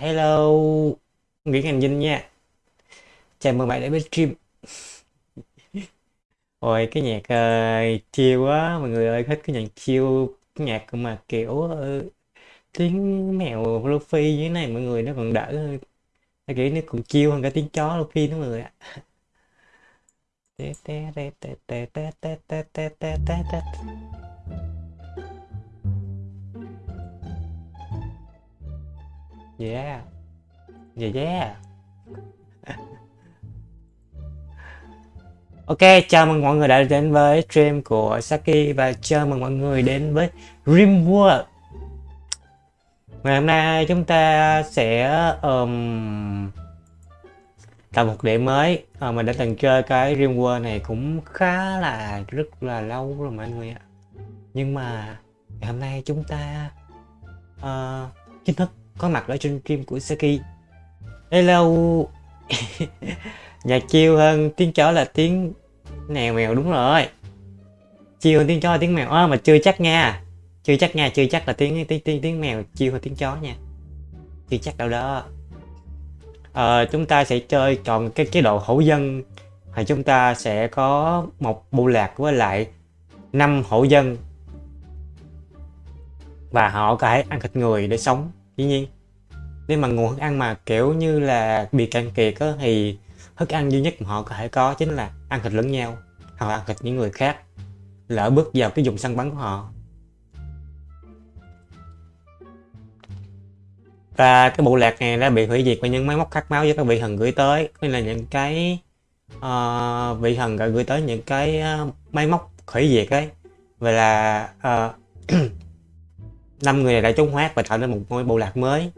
hello Nguyễn Hành Vinh nha chào mừng bạn đến với stream ôi cái nhạc uh, chiêu quá mọi người ơi thích cái nhạc chiêu cái nhạc mà kiểu uh, tiếng mèo Luffy như thế này mọi người nó còn đỡ hơn Nó kiểu nó còn chiêu hơn cả tiếng chó Luffy đó mọi người ạ Tê tê tê tê tê tê tê tê tê tê tê Yeah. Yeah yeah. Ok, chào mừng mọi người đã đến với stream của Saki và chào mừng mọi người đến với Rimworld Ngày hôm nay chúng ta sẽ um, tạo một điểm mới. À, Mình đã từng chơi cái Rimworld này cũng khá là rất là lâu rồi mọi người ạ. Nhưng mà ngày hôm nay chúng ta uh, chính thức có mặt ở trên stream của Saki Hello. Nhạc chiêu hơn tiếng chó là tiếng mèo mèo đúng rồi. Chiêu hơn tiếng chó là tiếng mèo. À, mà chưa chắc nha. Chưa chắc nha, chưa chắc là tiếng tiếng tiếng, tiếng mèo chiêu hơn tiếng chó nha. Chưa chắc đâu đó. À, Chúng ta sẽ chơi chọn cái chế độ hậu dân. Thì chúng ta sẽ có một bộ lạc với lại năm hộ dân. Và họ có thể ăn thịt người để sống dĩ nhiên nếu mà nguồn thức ăn mà kiểu như là bị cạn kiệt á, thì thức ăn duy nhất mà họ có thể có chính là ăn thịt lẫn nhau hoặc là ăn thịt những người khác lỡ bước vào cái vùng săn bắn của họ. Và cái bộ lạc này đã bị hủy diệt bởi những máy móc khát máu do các vị thần gửi tới nên là những cái uh, vị thần đã gửi tới những cái uh, máy móc hủy diệt ấy. Vậy là uh, năm người này đã trốn thoát và tạo nên một ngôi bộ lạc mới.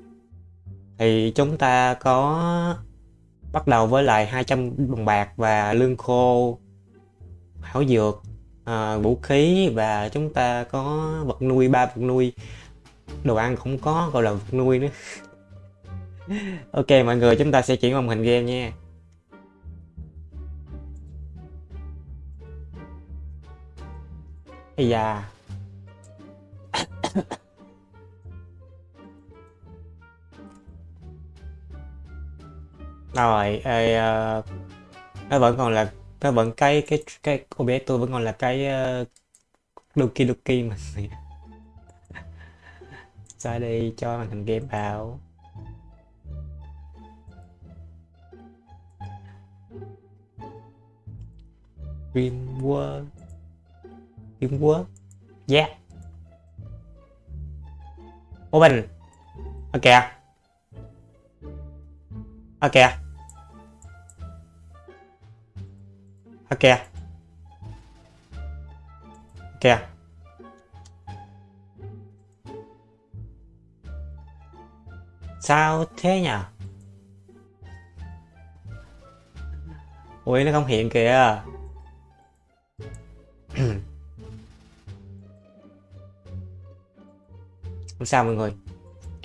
Thì chúng ta có bắt đầu với lại 200 đồng bạc và lương khô hảo dược à, vũ khí và chúng ta có vật nuôi ba vật nuôi. Đồ ăn không có gọi là vật nuôi nữa. Ok mọi người chúng ta sẽ chuyển màn hình game nha. Ây da. Rồi ê, uh, nó vẫn còn là nó vẫn cái cái cái OBS tôi vẫn còn là cái uh, Doki Doki mà. Ra đi cho màn hình game vào. Dream world. Yeah. Open. Ok à à kìa. À kìa. Kìa. Sao thế nhỉ? Ui nó không hiện kìa. Không sao mọi người.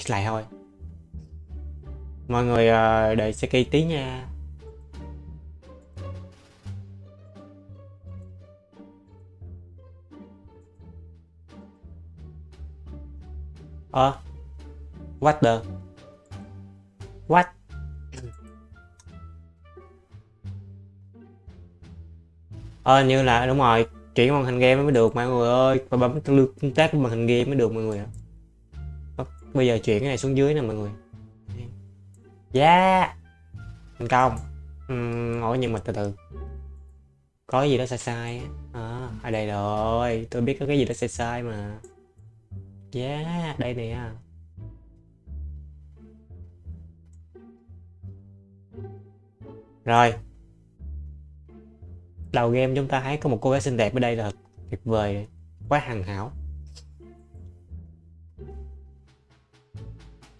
Lại thôi. Mọi người ờ, đợi Seki tí nha. Ờ à, What the? What? Ờ như là đúng rồi Chuyển màn hình game mới được mọi người ơi. Và bấm tương tác màn hình game mới được mọi người ạ. Ờ, bây giờ chuyển cái này xuống dưới nè mọi người. Yeah Thành công. Uhm, Ngồi nhưng mà từ từ. Có gì đó sai sai à, ở đây rồi. Tôi biết có cái gì đó sai sai mà. Yeah đây nè. Rồi. Đầu game chúng ta thấy có một cô gái xinh đẹp ở đây là tuyệt vời. Quá hoàn hảo.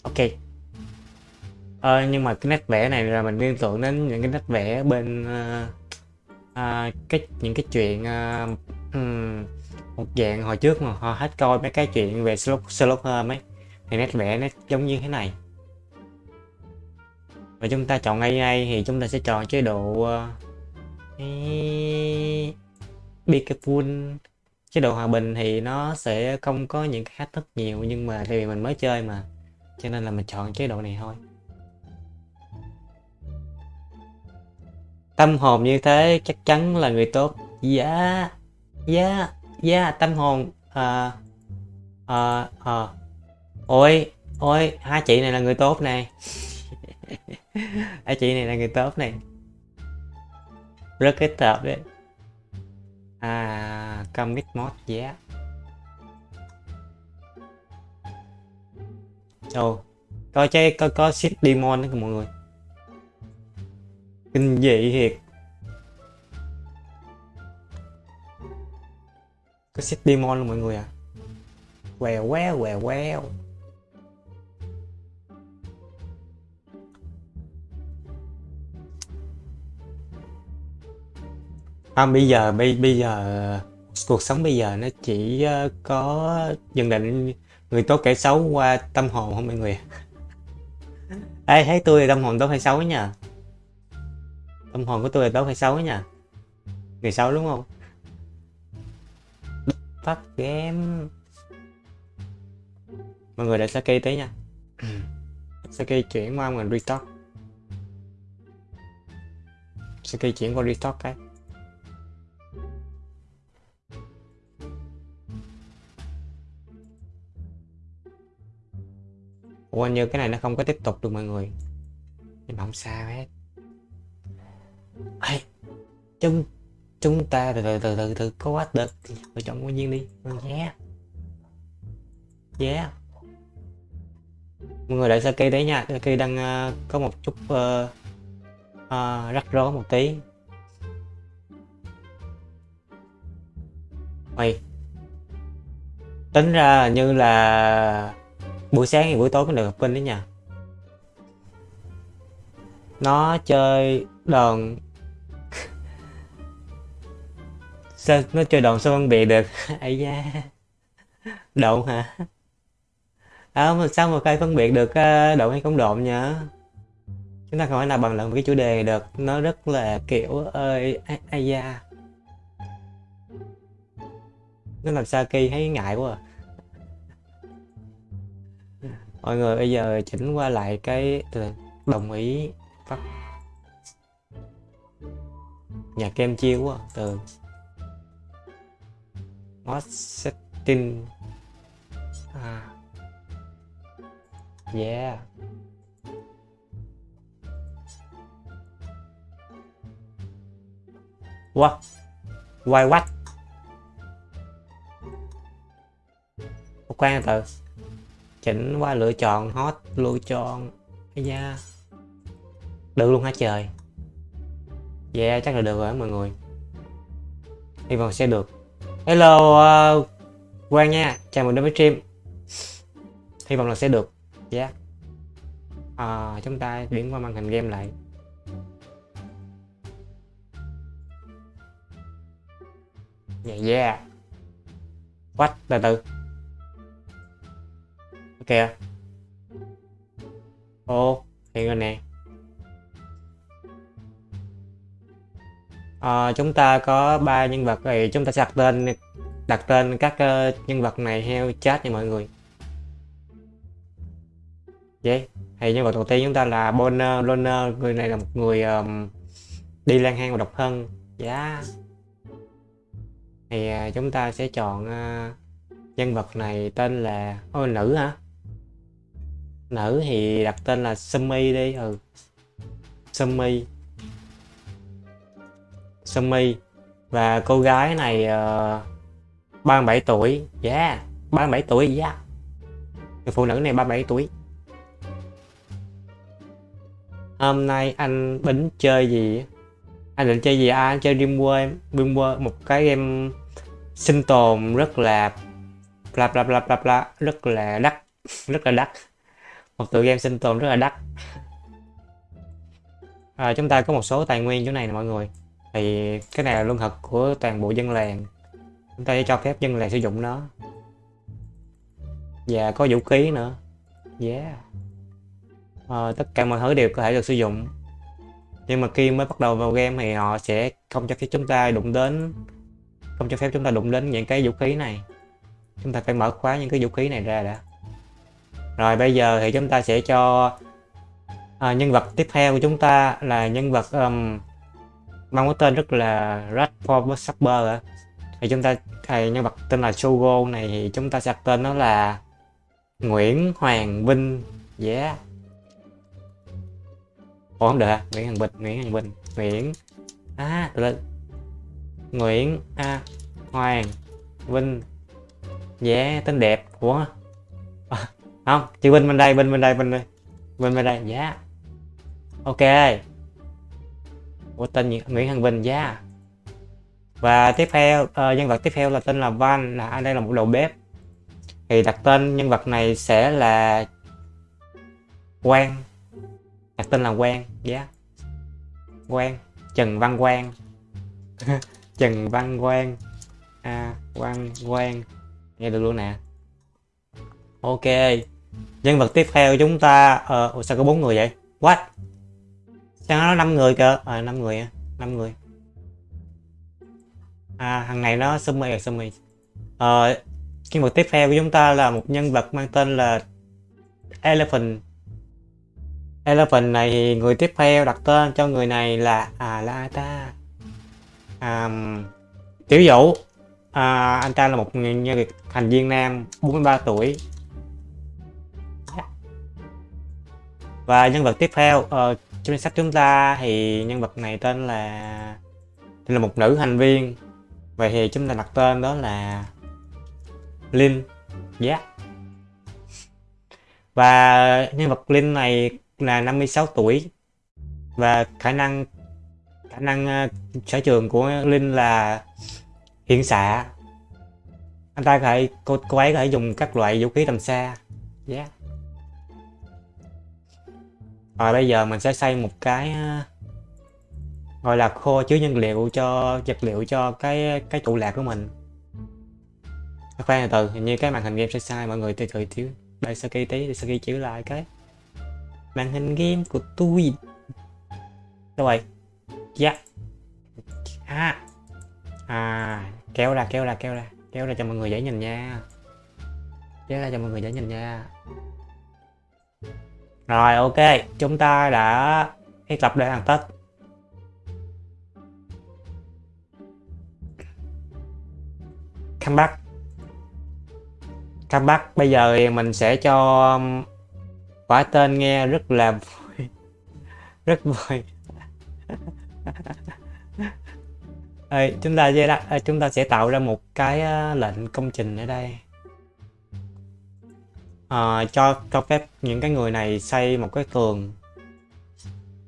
Ok ờ, nhưng mà cái nét vẽ này là mình liên tưởng đến những cái nét vẽ bên uh, uh, cái những cái chuyện uh, um, một dạng hồi trước mà họ hết coi mấy cái chuyện về Sherlock, slot Holmes ấy. Thì nét vẽ nó giống như thế này. Và chúng ta chọn AI thì chúng ta sẽ chọn chế độ uh, Be chế độ hòa bình thì nó sẽ không có những cái thách thức nhiều nhưng mà tại vì mình mới chơi mà cho nên là mình chọn chế độ này thôi. Tâm hồn như thế chắc chắn là người tốt. Dạ dạ dạ tâm hồn ờ ờ ờ. Ôi ôi, hai chị này là người tốt này. Hai chị này là người tốt này. Rất kết hợp đấy. À commit mod dạ. yeah ồ coi chơi, coi có ship demon đó mọi người kinh dị thiệt. Có set demon luôn mọi người à quèo quèo quèo quèo không bây giờ bây bây giờ cuộc sống bây giờ nó chỉ ờ, có nhận định người tốt kẻ xấu qua tâm hồn không mọi người Ê, thấy tôi là tâm hồn tốt hay xấu nha tâm hồn của tôi là tốt hay xấu nha người xấu đúng không? Phát game. Mọi người để Saki tới nha. Saki chuyển qua mình restock Saki chuyển qua restock cái. Ủa như cái này nó không có tiếp tục được mọi người. Nhưng mà không sao hết. Ê, chúng chúng ta từ từ từ từ từ có quá được lựa chọn nguyên nhiên đi. Yeah. Yeah. Mọi người đợi Saki đấy nha. Saki đang uh, có một chút uh, uh, rắc rối một tí. Mày tính ra như là buổi sáng hay buổi tối mới được gặp Vinh đấy nha. Nó chơi đòn sao nó chơi đòn sao phân biệt được? Ấy da. Độn hả? À, mà sao mà cây phân biệt được ờ, độn hay không độn nhở? chúng ta không phải là bàn luận về cái chủ đề được. Nó rất là kiểu ơi ai da. Nó làm sao kỳ thấy ngại quá à. mọi người bây giờ chỉnh qua lại cái ừ, đồng ý phát. Nhà kem chiêu quá à? từ mod setting à. Yeah. What? Why what? Khoan từ. Chỉnh qua lựa chọn hot lựa chọn. Cái da. Được luôn hả trời? Yeah chắc là được rồi mọi người. Hy vọng sẽ được hello uh, quang nha. Chào mừng đến với stream. Hy vọng là sẽ được yeah. À, chúng ta chuyển qua màn hình game lại. Yeah yeah. What? Từ từ. Ok à. ô hiện rồi nè. À, chúng ta có ba nhân vật thì chúng ta sẽ đặt tên đặt tên các uh, nhân vật này theo chat nha mọi người. Vậy thì nhân vật đầu tiên chúng ta là Bonner Loner người này là một người um, đi lang hang và độc thân. Giá yeah. thì uh, chúng ta sẽ chọn uh, nhân vật này tên là ôi nữ hả? Nữ thì đặt tên là Sumi đi ừ. Sumi. Sumi và cô gái này ờ, uh, 37 tuổi. Dạ, yeah 37 tuổi yeah người phụ nữ này 37 tuổi. Hôm nay anh bính chơi gì? Anh định chơi gì? À, anh chơi Dreamworld Dreamworld một cái game sinh tồn rất là bla bla bla bla bla rất là đắt rất là đắt. Một tựa game sinh tồn rất là đắt. À, chúng ta có một số tài nguyên chỗ này nè mọi người thì cái này là lương thực của toàn bộ dân làng. Chúng ta sẽ cho phép dân làng sử dụng nó. Và có vũ khí nữa. Yeah. À, tất cả mọi thứ đều có thể được sử dụng. Nhưng mà khi mới bắt đầu vào game thì họ sẽ không cho phép chúng ta đụng đến không cho phép chúng ta đụng đến những cái vũ khí này. Chúng ta phải mở khóa những cái vũ khí này ra đã. Rồi bây giờ thì chúng ta sẽ cho à, nhân vật tiếp theo của chúng ta là nhân vật um, mang cái tên rất là Radford Supper thì chúng ta thì nhân vật tên là Shogo này thì chúng ta sẽ đặt tên nó là Nguyễn Hoàng Vinh. Yeah Ủa không được à? Nguyễn Hoàng Vinh Nguyễn Hoàng Vinh Nguyễn. À lên Nguyễn A Hoàng Vinh. Yeah tên đẹp của à, không chữ Vinh bên đây Vinh bên đây Vinh đây. Vinh bên đây yeah ok. Ủa tên Nguyễn Hoàng Bình yeah và tiếp theo uh, nhân vật tiếp theo là tên là Van là anh đây là một đầu bếp. Thì đặt tên nhân vật này sẽ là Quang. Đặt tên là Quang giá yeah. Quang Trần Văn Quang. Trần Văn Quang. À Quang Quang. Nghe được luôn nè. Ok. Nhân vật tiếp theo chúng ta ờ sao có bốn người vậy? What? Sao nó năm người cơ à ờ, năm người năm người. À thằng này nó summy rồi summy ờ nhân vật tiếp theo của chúng ta là một nhân vật mang tên là elephant. Elephant này thì người tiếp theo đặt tên cho người này là à là ai ta? À, tiểu vũ. À, anh ta là một nhân vật thành viên nam 43 tuổi. Và nhân vật tiếp theo uh, trong sách chúng ta thì nhân vật này tên là tên là một nữ thành viên vậy thì chúng ta đặt tên đó là Linh yeah. và nhân vật Linh này là 56 tuổi và khả năng khả năng uh, sở trường của Linh là hiện xạ anh ta có thể cô, cô ấy có thể dùng các loại vũ khí tầm xa yeah rồi bây giờ mình sẽ xây một cái ờ, gọi là kho chứa nhân liệu cho, vật liệu cho cái cái trụ lạc của mình. Khoan từ từ, hình như cái màn hình game sẽ sai, mọi người từ từ thiếu đây saki tí để khi chữ lại cái màn hình game của tôi. Đâu rồi dạ. À. À kéo ra kéo ra kéo ra. Kéo ra cho mọi người dễ nhìn nha. Kéo ra cho mọi người dễ nhìn nha rồi ok. Chúng ta đã thiết lập để hoàn tất. Comeback. Comeback. Bây giờ thì mình sẽ cho um, quả tên nghe rất là vui. Rất vui. Ê, chúng ta sẽ chúng ta sẽ tạo ra một cái uh, lệnh công trình ở đây à, cho cho phép những cái người này xây một cái tường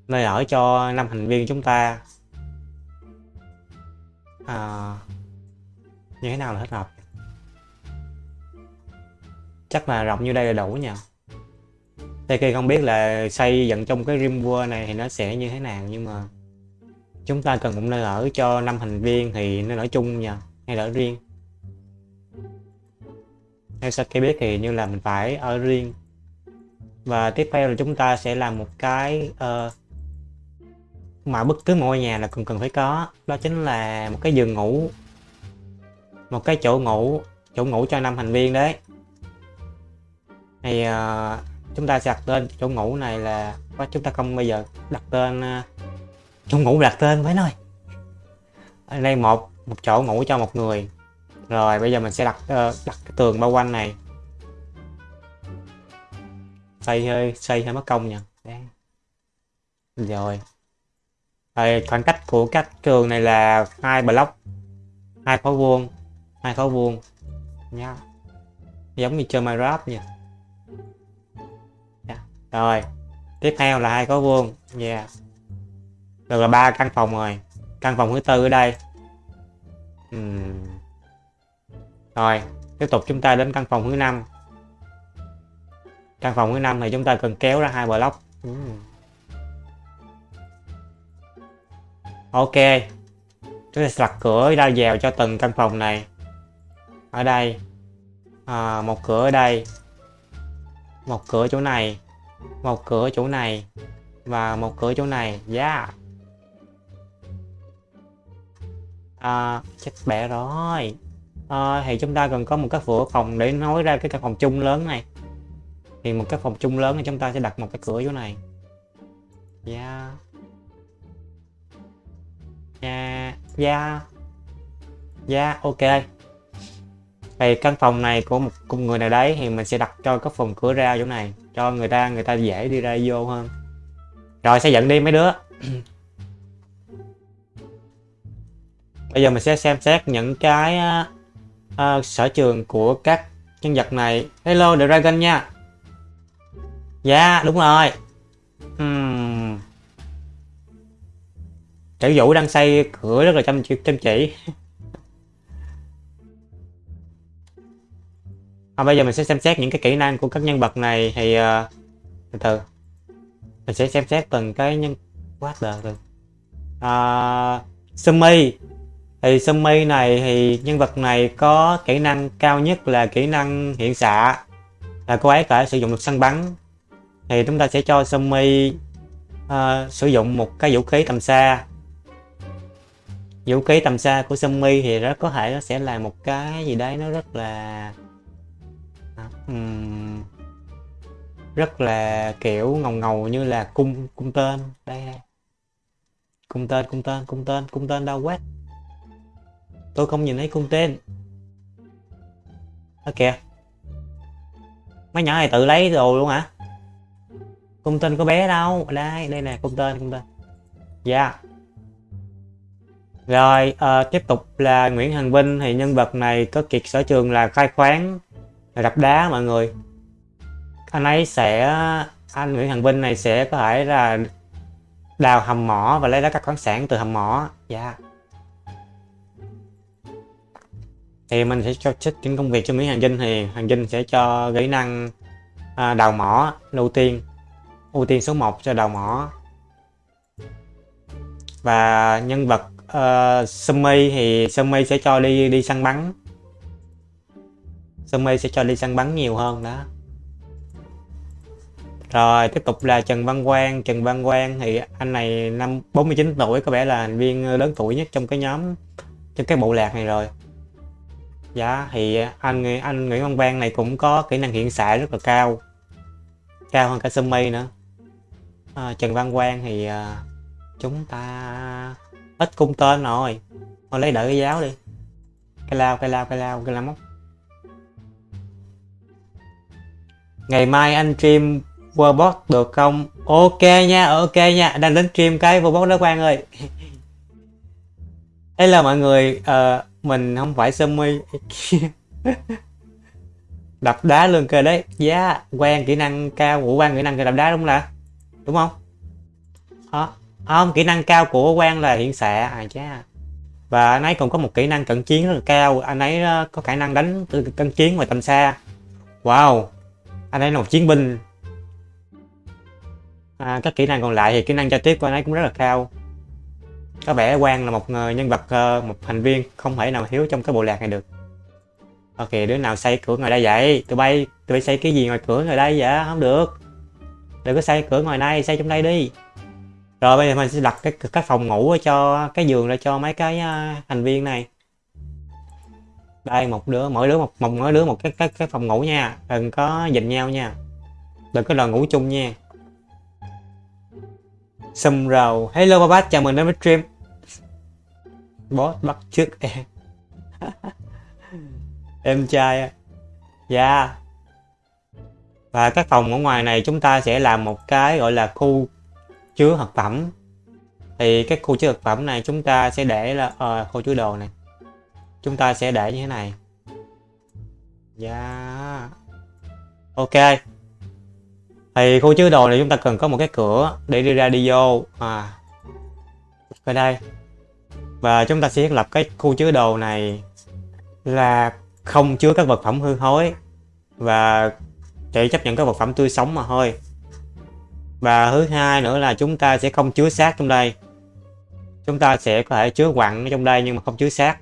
nơi ở cho năm thành viên chúng ta. À, như thế nào là thích hợp chắc là rộng như đây là đủ nha Tây Kỳ không biết là xây dựng trong cái Rim World này thì nó sẽ như thế nào nhưng mà chúng ta cần một nơi ở cho năm thành viên thì nó ở chung nha hay là ở riêng? Theo khi biết thì như là mình phải ở riêng. Và tiếp theo là chúng ta sẽ làm một cái uh, mà bất cứ ngôi nhà là cần cần phải có. Đó chính là một cái giường ngủ. Một cái chỗ ngủ chỗ ngủ cho năm thành viên đấy. Thì uh, chúng ta sẽ đặt tên chỗ ngủ này là chúng ta không bây giờ đặt tên uh, chỗ ngủ đặt tên với nơi ở đây một một chỗ ngủ cho một người rồi bây giờ mình sẽ đặt uh, đặt cái tường bao quanh này. Xây hơi xây hơi mất công nha rồi. Đây, khoảng cách của các tường này là hai block hai khối vuông hai khối vuông. Nha giống như chơi Minecraft nha yeah. Dạ. Rồi. Tiếp theo là hai khối vuông. Yeah được là ba căn phòng rồi. Căn phòng thứ tư ở đây. Uhm rồi tiếp tục chúng ta đến căn phòng thứ năm. Căn phòng thứ năm thì chúng ta cần kéo ra hai block. Uhm. ok chúng ta sẽ đặt cửa ra vào cho từng căn phòng này. Ở đây à, một cửa ở đây một cửa chỗ này một cửa chỗ này và một cửa chỗ này. Yeah. À, chết bẻ rồi à, thì chúng ta cần có một cái cửa phòng để nối ra cái căn phòng chung lớn này. Thì một cái phòng chung lớn thì chúng ta sẽ đặt một cái cửa chỗ này. Yeah yeah yeah yeah ok. Thì căn phòng này của một cùng người nào đấy thì mình sẽ đặt cho cái phòng cửa ra chỗ này cho người ta người ta dễ đi ra vô hơn. Rồi sẽ dẫn đi mấy đứa. Bây giờ mình sẽ xem xét những cái uh, sở trường của các nhân vật này. Hello the dragon nha. Dạ yeah, đúng rồi. Uhm. trữ Vũ đang xây cửa rất là chăm chăm chỉ. À, bây giờ mình sẽ xem xét những cái kỹ năng của các nhân vật này thì uh, từ từ. Mình sẽ xem xét từng cái nhân quá đời rồi. À, Sumi thì Sumi này thì nhân vật này có kỹ năng cao nhất là kỹ năng hiện xạ. Là cô ấy có thể sử dụng được săn bắn. Thì chúng ta sẽ cho Sumi uh, ờ, sử dụng một cái vũ khí tầm xa. Vũ khí tầm xa của Sumi thì rất có thể nó sẽ là một cái gì đấy nó rất là um, rất là kiểu ngầu ngầu như là cung cung tên. Đây đây. Cung tên cung tên cung tên cung tên đâu quét tôi không nhìn thấy cung tên. Ở kìa. Mấy nhỏ này tự lấy đồ luôn hả? Cung tên có bé đâu. Đây đây nè cung tên cung tên. Dạ. Yeah. rồi uh, tiếp tục là Nguyễn Hằng Vinh. Thì nhân vật này có kiệt sở trường là khai khoáng đập đá mọi người. Anh ấy sẽ anh Nguyễn Hằng Vinh này sẽ có thể là đào hầm mỏ và lấy đá các khoáng sản từ hầm mỏ. Dạ. yeah. Thì mình sẽ cho trích những công việc cho mỹ Hằng dinh thì Hằng dinh sẽ cho kỹ năng à, đào mỏ ưu tiên. Ưu tiên số 1 cho đào mỏ. Và nhân vật ờ, uh, Sumi thì Sumi sẽ cho đi đi săn bắn. Sumi sẽ cho đi săn bắn nhiều hơn đó. Rồi tiếp tục là Trần Văn Quang. Trần Văn Quang thì anh này năm 49 tuổi có vẻ là thành viên lớn tuổi nhất trong cái nhóm trong cái bộ lạc này rồi dạ thì à, anh anh Nguyễn Văn Quang này cũng có kỹ năng hiện xạ rất là cao. Cao hơn cả Sumi nữa. À, Trần Văn Quang thì à, chúng ta ít cung tên rồi. Thôi lấy đợi cái giáo đi. Cái lao cái lao cái lao cái lao móc. Ngày mai anh stream Warbot được không? Ok nha ok nha. Đang đến stream cái Warbot đó Quang ơi. đây là mọi người uh, mình không phải semi đập đá luôn cơ đấy. Giá yeah. quen kỹ năng cao của quan kỹ năng đập đá đúng là đúng không? À, không kỹ năng cao của quan là hiện xạ. À cha và anh ấy còn có một kỹ năng cận chiến rất là cao. Anh ấy ờ, có khả năng đánh từ cận chiến ngoài tầm xa. Wow. Anh ấy là một chiến binh. À, các kỹ năng còn lại thì kỹ năng giao tiếp của anh ấy cũng rất là cao có vẻ quan là một nhân vật ờ, một thành viên không thể nào thiếu trong cái bộ lạc này được. Ok đứa nào xây cửa ngoài đây vậy? Tụi bay tụi bay xây cái gì ngoài cửa ngoài đây vậy? Không được. Đừng có xây cửa ngoài đây xây trong đây đi. Rồi bây giờ mình sẽ đặt cái cái phòng ngủ cho cái giường ra cho mấy cái ờ, thành viên này. Đây một đứa mỗi đứa một, một mỗi đứa một cái cái cái phòng ngủ nha. Đừng có dình nhau nha. Đừng có đòi ngủ chung nha xâm rào, hello ba bác chào mừng đến với stream. Boss bắt trước em. Em trai dạ. Yeah. và các phòng ở ngoài này chúng ta sẽ làm một cái gọi là khu chứa thực phẩm. Thì cái khu chứa thực phẩm này chúng ta sẽ để là à, khu chứa đồ này. Chúng ta sẽ để như thế này. Dạ. Yeah. ok thì khu chứa đồ này chúng ta cần có một cái cửa để đi ra đi vô. À ở đây. Và chúng ta sẽ thiết lập cái khu chứa đồ này là không chứa các vật phẩm hư thối và chỉ chấp nhận các vật phẩm tươi sống mà thôi. Và thứ hai nữa là chúng ta sẽ không chứa xác trong đây. Chúng ta sẽ có thể chứa quặng trong đây nhưng mà không chứa xác.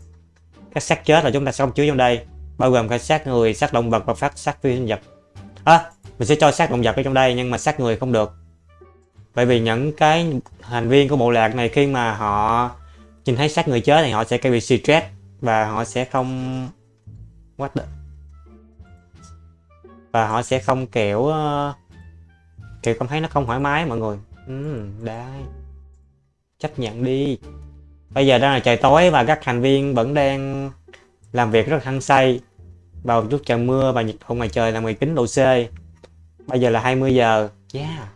Các xác chết là chúng ta sẽ không chứa trong đây bao gồm cả xác người xác động vật và phát xác phi sinh vật. À, mình sẽ cho xác động vật ở trong đây nhưng mà xác người không được. Bởi vì những cái thành viên của bộ lạc này khi mà họ nhìn thấy xác người chết thì họ sẽ bị stress và họ sẽ không what the... và họ sẽ không kiểu ờ, kiểu cảm thấy nó không thoải mái mọi người. Ừ, đấy chấp nhận đi. Bây giờ đang là trời tối và các thành viên vẫn đang làm việc rất hăng say. Vào chút trời mưa và nhiệt độ ngoài trời là 19 độ C bây giờ là 20 giờ. Yeah.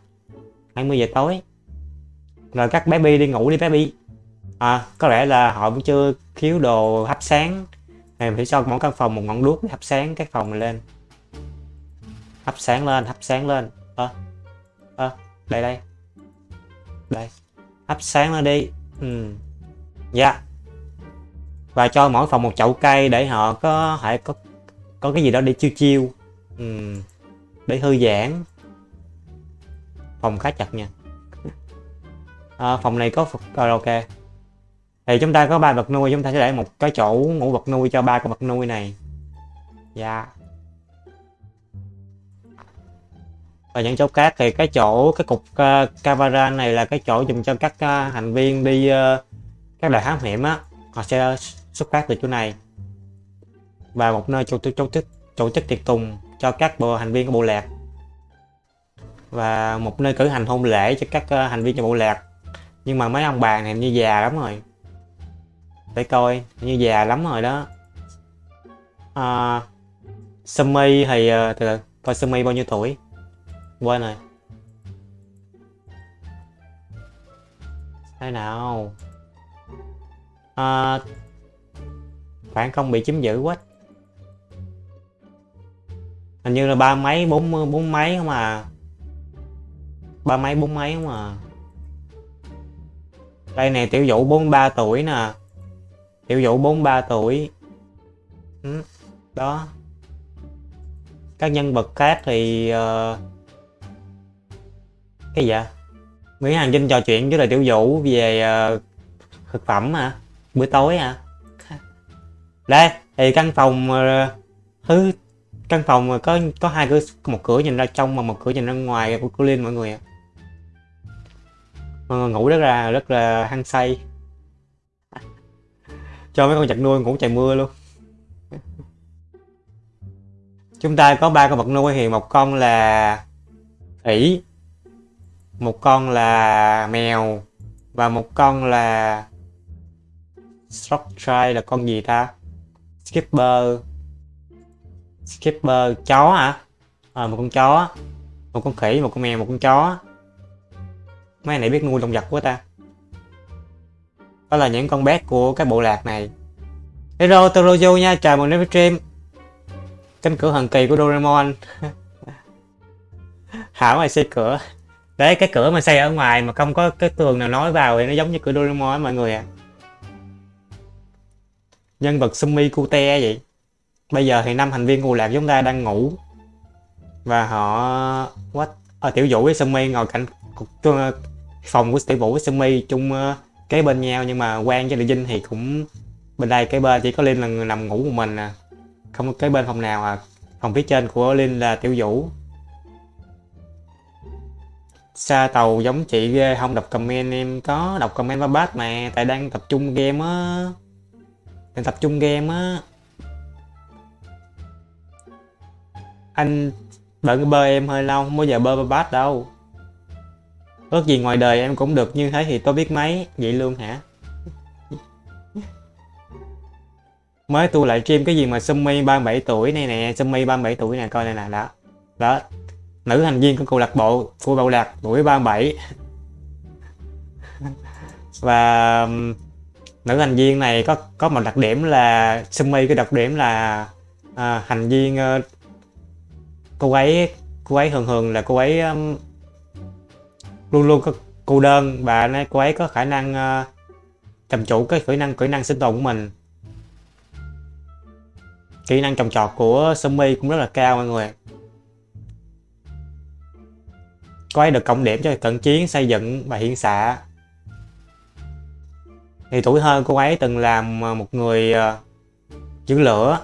20 giờ tối. Rồi các bé bi đi ngủ đi bé bi, à có lẽ là họ vẫn chưa khiếu đồ hấp sáng. Này phải cho mỗi căn phòng một ngọn đuốc để hấp sáng các phòng này lên. Hấp sáng lên hấp sáng lên. Ơ à, à, đây đây. Đây. Hấp sáng lên đi. Ừ. Dạ. Yeah. và cho mỗi phòng một chậu cây để họ có thể có có cái gì đó để chiêu chiêu. Ừ để thư giãn. Phòng khá chặt nha. À, phòng này có phục à, karaoke thì chúng ta có ba vật nuôi chúng ta sẽ để một cái chỗ ngủ vật nuôi cho ba con vật nuôi này. Dạ. Yeah. và những chỗ khác thì cái chỗ cái cục uh, camera này là cái chỗ dùng cho các à, uh, thành viên đi uh, các đại thám hiểm á. Họ sẽ xuất phát từ chỗ này. Và một nơi chỗ chỗ tổ chỗ tổ tiệc tùng cho các bộ thành viên của bộ lạc. Và một nơi cử hành hôn lễ cho các ờ, uh, thành viên trong bộ lạc. Nhưng mà mấy ông bà này như già lắm rồi. Để coi như già lắm rồi đó. À, Sumi thì uh, từ coi Sumi bao nhiêu tuổi? Quên rồi. Thế nào? À, khoảng không bị chiếm giữ quá hình như là ba mấy bốn bốn mấy không à. Ba mấy bốn mấy không à. Đây nè tiểu vũ 43 tuổi nè. Tiểu vũ 43 tuổi. Ừ, đó. Các nhân vật khác thì uh, cái gì vậy? Nguyễn Hàng Vinh trò chuyện với lại tiểu vũ về uh, thực phẩm hả? Bữa tối hả? Đây thì căn phòng uh, thứ căn phòng có có hai cửa, một cửa nhìn ra trong mà một cửa nhìn ra ngoài của cô Linh, mọi người ạ. Mọi người ngủ rất là rất là hăng say. Cho mấy con vật nuôi ngủ trời mưa luôn. Chúng ta có ba con vật nuôi thì một con là ỉ một con là mèo và một con là Structure là con gì ta? Skipper. Skipper chó hả? À, một con chó. Một con khỉ một con mèo một con chó. Mấy này biết nuôi động vật quá ta. Đó là những con bé của cái bộ lạc này. Hello Torojo nha chào mừng đến với stream. Cánh cửa thần kỳ của Doraemon. Hảo mày xây cửa? Đấy cái cửa mà xây ở ngoài mà không có cái tường nào nói vào thì nó giống như cửa Doraemon mọi người à nhân vật Sumi Kute vậy bây giờ thì năm thành viên của lạc chúng ta đang ngủ. Và họ what? À, tiểu vũ với Sumi ngồi cạnh ờ, phòng của tiểu vũ với Sumi chung cái kế bên nhau. Nhưng mà quan với địa dinh thì cũng bên đây cái bên chỉ có linh là người nằm ngủ một mình à. Không có cái bên phòng nào à. Phòng phía trên của linh là tiểu vũ. Xa tàu giống chị ghê không đọc comment em có đọc comment và bát mà tại đang tập trung game á. Đang tập trung game á. Anh bận bơ em hơi lâu không bao giờ bơ ba bát đâu. Ước gì ngoài đời em cũng được như thế thì tôi biết mấy vậy luôn hả? Mới tu lại stream cái gì mà Sumi 37 tuổi này nè Sumi 37 tuổi nè coi này nè đó. Đó. Nữ thành viên của câu lạc bộ của bầu lạc tuổi 37 và nữ thành viên này có có một đặc điểm là Sumi cái đặc điểm là à, thành viên uh, cô ấy cô ấy thường thường là cô ấy um, luôn luôn có cô đơn. Và cô ấy có khả năng uh, cầm chủ cái kỹ năng kỹ năng sinh tồn của mình. Kỹ năng trồng trọt của Sumi cũng rất là cao mọi người. Cô ấy được cộng điểm cho cận chiến xây dựng và hiện xạ. Thì tuổi hơn cô ấy từng làm ờ, một người uh, giữ lửa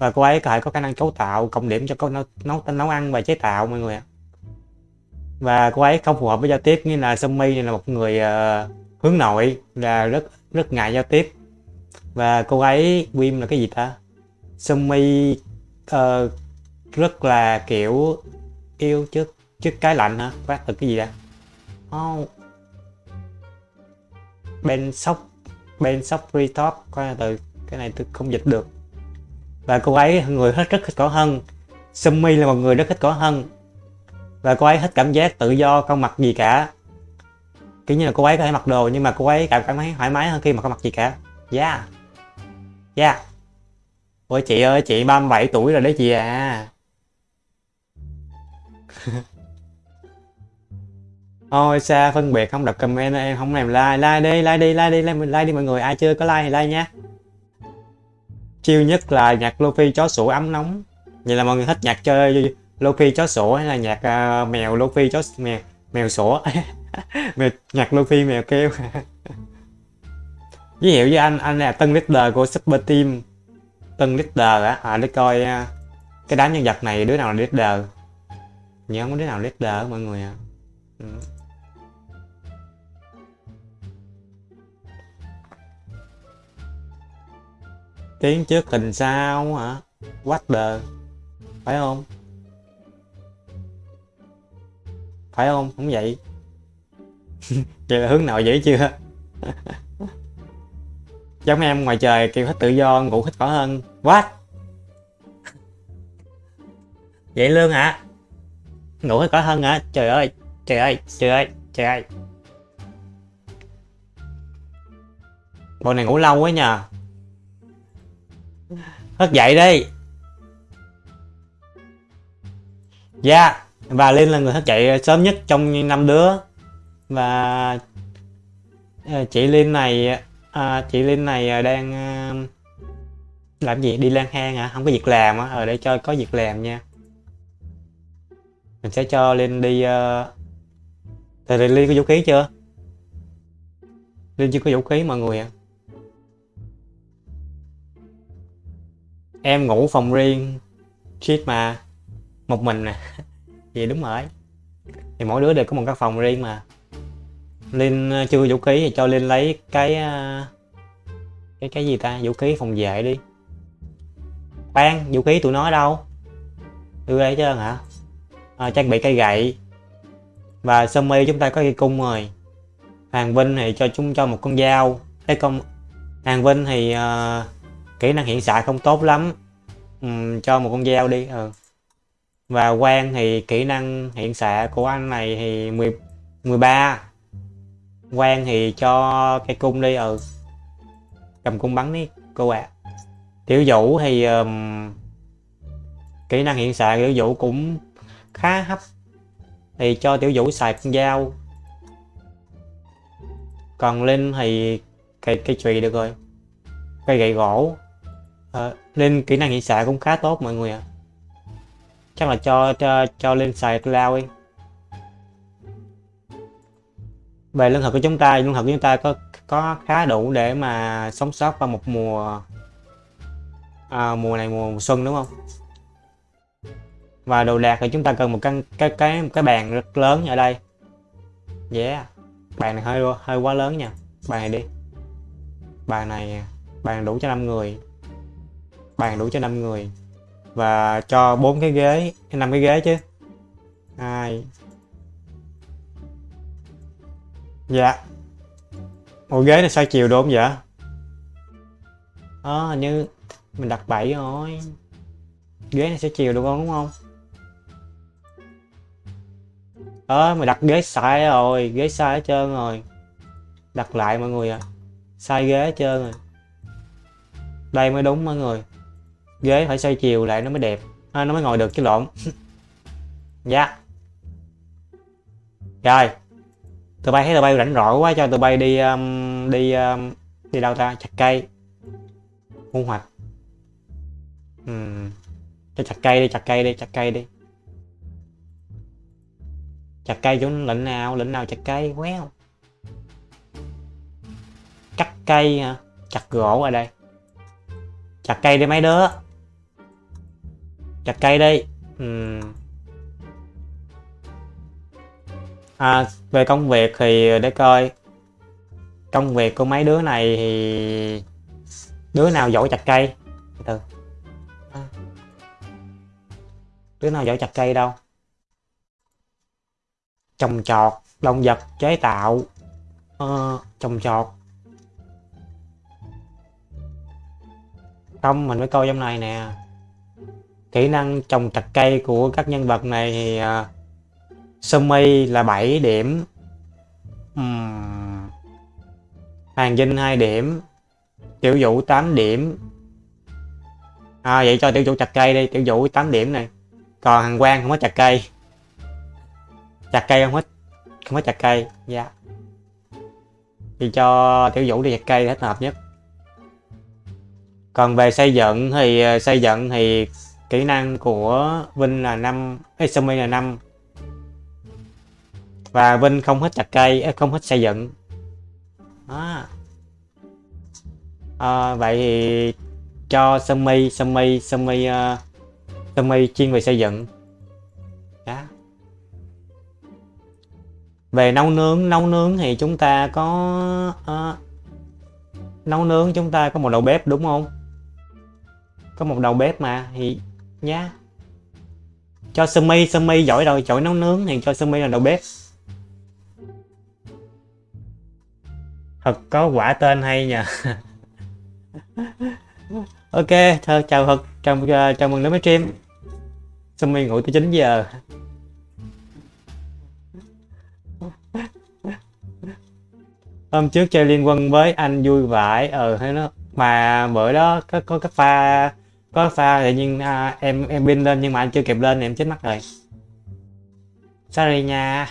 và cô ấy có thể có khả năng cấu tạo cộng điểm cho nấu nấu nấu ăn và chế tạo mọi người ạ. Và cô ấy không phù hợp với giao tiếp như là Sumi này là một người uh, hướng nội là rất rất ngại giao tiếp. Và cô ấy Wim là cái gì ta? Sumi uh, ờ, rất là kiểu yêu trước trước cái lạnh hả? Phát từ cái gì ra oh. bên sóc bên sóc free top coi từ cái này tôi không dịch được và cô ấy người hết rất thích cỏ hân. Sumi là một người rất thích cỏ hân. Và cô ấy hết cảm giác tự do không mặc gì cả. Kiểu như là cô ấy có thể mặc đồ nhưng mà cô ấy cảm cảm thấy thoải mái hơn khi mà không mặc gì cả. Yeah. Yeah. Ôi chị ơi chị 37 tuổi rồi đấy chị à. Ôi xa phân biệt không đọc comment em không làm like. Like đi like đi like đi like, like đi mọi người. Ai chưa có like thì like nha chiêu nhất là nhạc luffy chó sủa ấm nóng. Vậy là mọi người thích nhạc chơi luffy chó sủa hay là nhạc uh, mèo luffy chó mèo mèo sủa? Mèo, nhạc luffy mèo kêu. Giới thiệu với anh anh là tân leader của Super Team. Tân leader á à, để coi uh, cái đám nhân vật này đứa nào là leader? Nhớ không? Đứa nào leader mọi người à? Ừ. tiếng trước hình sau hả? What the? Phải không? Phải không? Không vậy. Vậy là hướng nào dễ chưa? Giống em ngoài trời kêu thích tự do, ngủ thích cỏ hơn. What? Vậy lương hả? Ngủ thích cỏ hơn hả? Trời ơi trời ơi trời ơi trời ơi. Bọn này ngủ lâu quá nhờ thức dậy đi. Dạ yeah. và linh là người thức dậy sớm nhất trong năm đứa. Và ờ, chị linh này à, chị linh này ờ, đang làm gì? Đi lang thang hả? Không có việc làm á. Ở đây để cho có việc làm nha. Mình sẽ cho linh đi uh... thì linh có vũ khí chưa? Linh chưa có vũ khí mọi người ạ. à. Em ngủ phòng riêng. Shit mà. Một mình nè. Vậy đúng rồi. Thì mỗi đứa đều có một căn phòng riêng mà. Linh ờ, chưa vũ khí thì cho linh lấy cái ờ, cái cái gì ta? Vũ khí phòng vệ đi. Khoan vũ khí tụi nó đâu? Đưa đây chứ hả? À, trang bị cây gậy. Và Sumi chúng ta có cây cung rồi. Hoàng vinh thì cho chúng cho một con dao. Cái con Hoàng vinh thì uh, kỹ năng hiện xạ không tốt lắm. Uhm, cho một con dao đi ừ. và quan thì kỹ năng hiện xạ của anh này thì 10, 13 quan thì cho cây cung đi ừ cầm cung bắn đi cô ạ. À. tiểu vũ thì um, kỹ năng hiện xạ tiểu vũ cũng khá hấp. Thì cho tiểu vũ xài con dao. Còn linh thì cây cây chùy được rồi. Cây gậy gỗ à, lên kỹ năng hiện xạ cũng khá tốt mọi người ạ. À. chắc là cho cho cho lên xài lao đi. Về lương thực của chúng ta lương thực của chúng ta có có khá đủ để mà sống sót qua một mùa à, mùa này mùa, mùa xuân đúng không? Và đồ đạc thì chúng ta cần một căn cái cái cái bàn rất lớn ở đây. Yeah bàn này hơi hơi quá lớn nha. Bàn này đi. Bàn này bàn đủ cho 5 người bàn đủ cho 5 người. Và cho bốn cái ghế năm cái ghế chứ. Hai. Dạ. Ngồi ghế này sao chiều đúng không vậy? Ờ à, như mình đặt 7 rồi. Ghế này sẽ chiều được không đúng không? Ờ à, mình đặt ghế sai rồi ghế sai hết trơn rồi. Đặt lại mọi người à sai ghế hết trơn rồi. Đây mới đúng mọi người ghế phải xoay chiều lại nó mới đẹp. À, nó mới ngồi được chứ lộn. Dạ. Yeah. rồi. Tụi bay thấy tụi bay rảnh rỗi quá cho tụi bay đi um, đi um, đi đâu ta? Chặt cây. Thu hoạch. Uhm. cho chặt cây đi chặt cây đi chặt cây đi. Chặt cây chỗ lĩnh nào lĩnh nào chặt cây quéo. Cắt cây hả? Chặt gỗ ở đây. Chặt cây đi mấy đứa chặt cây đi. Uhm. à, về công việc thì để coi. Công việc của mấy đứa này thì đứa nào giỏi chặt cây? Từ. Đứa nào giỏi chặt cây đâu? Trồng trọt động vật chế tạo. Uh, trồng trọt. Không mình phải coi trong này nè kỹ năng trồng chặt cây của các nhân vật này thì à, uh, Sumi là 7 điểm. Uhm. Hoàng Vinh 2 điểm. Tiểu Vũ 8 điểm. À vậy cho Tiểu Vũ chặt cây đi. Tiểu Vũ 8 điểm này. Còn Hằng Quang không có chặt cây. Chặt cây không hết Không có chặt cây. Dạ. Yeah. Thì cho Tiểu Vũ đi chặt cây hết hợp nhất. Còn về xây dựng thì à, xây dựng thì kỹ năng của Vinh là 5 Sumi là 5 và Vinh không hết chặt cây không hết xây dựng. Đó. À, vậy thì cho Sumi Sumi Sumi uh, Sumi chuyên về xây dựng. Đó về nấu nướng nấu nướng thì chúng ta có uh, nấu nướng chúng ta có một đầu bếp đúng không? Có một đầu bếp mà thì nha cho Sumi Sumi giỏi rồi giỏi nấu nướng thì cho Sumi là đầu bếp. Thật có quả tên hay nhờ. Ok thơ chào thật chào, uh, chào mừng đến với stream. Xong mình ngủ tới 9 giờ. Hôm trước chơi liên quân với anh vui vãi ờ hay nó mà bữa đó có có cái pha có pha tự nhiên à, em em pin lên nhưng mà anh chưa kịp lên em chết mất rồi. Sorry nha.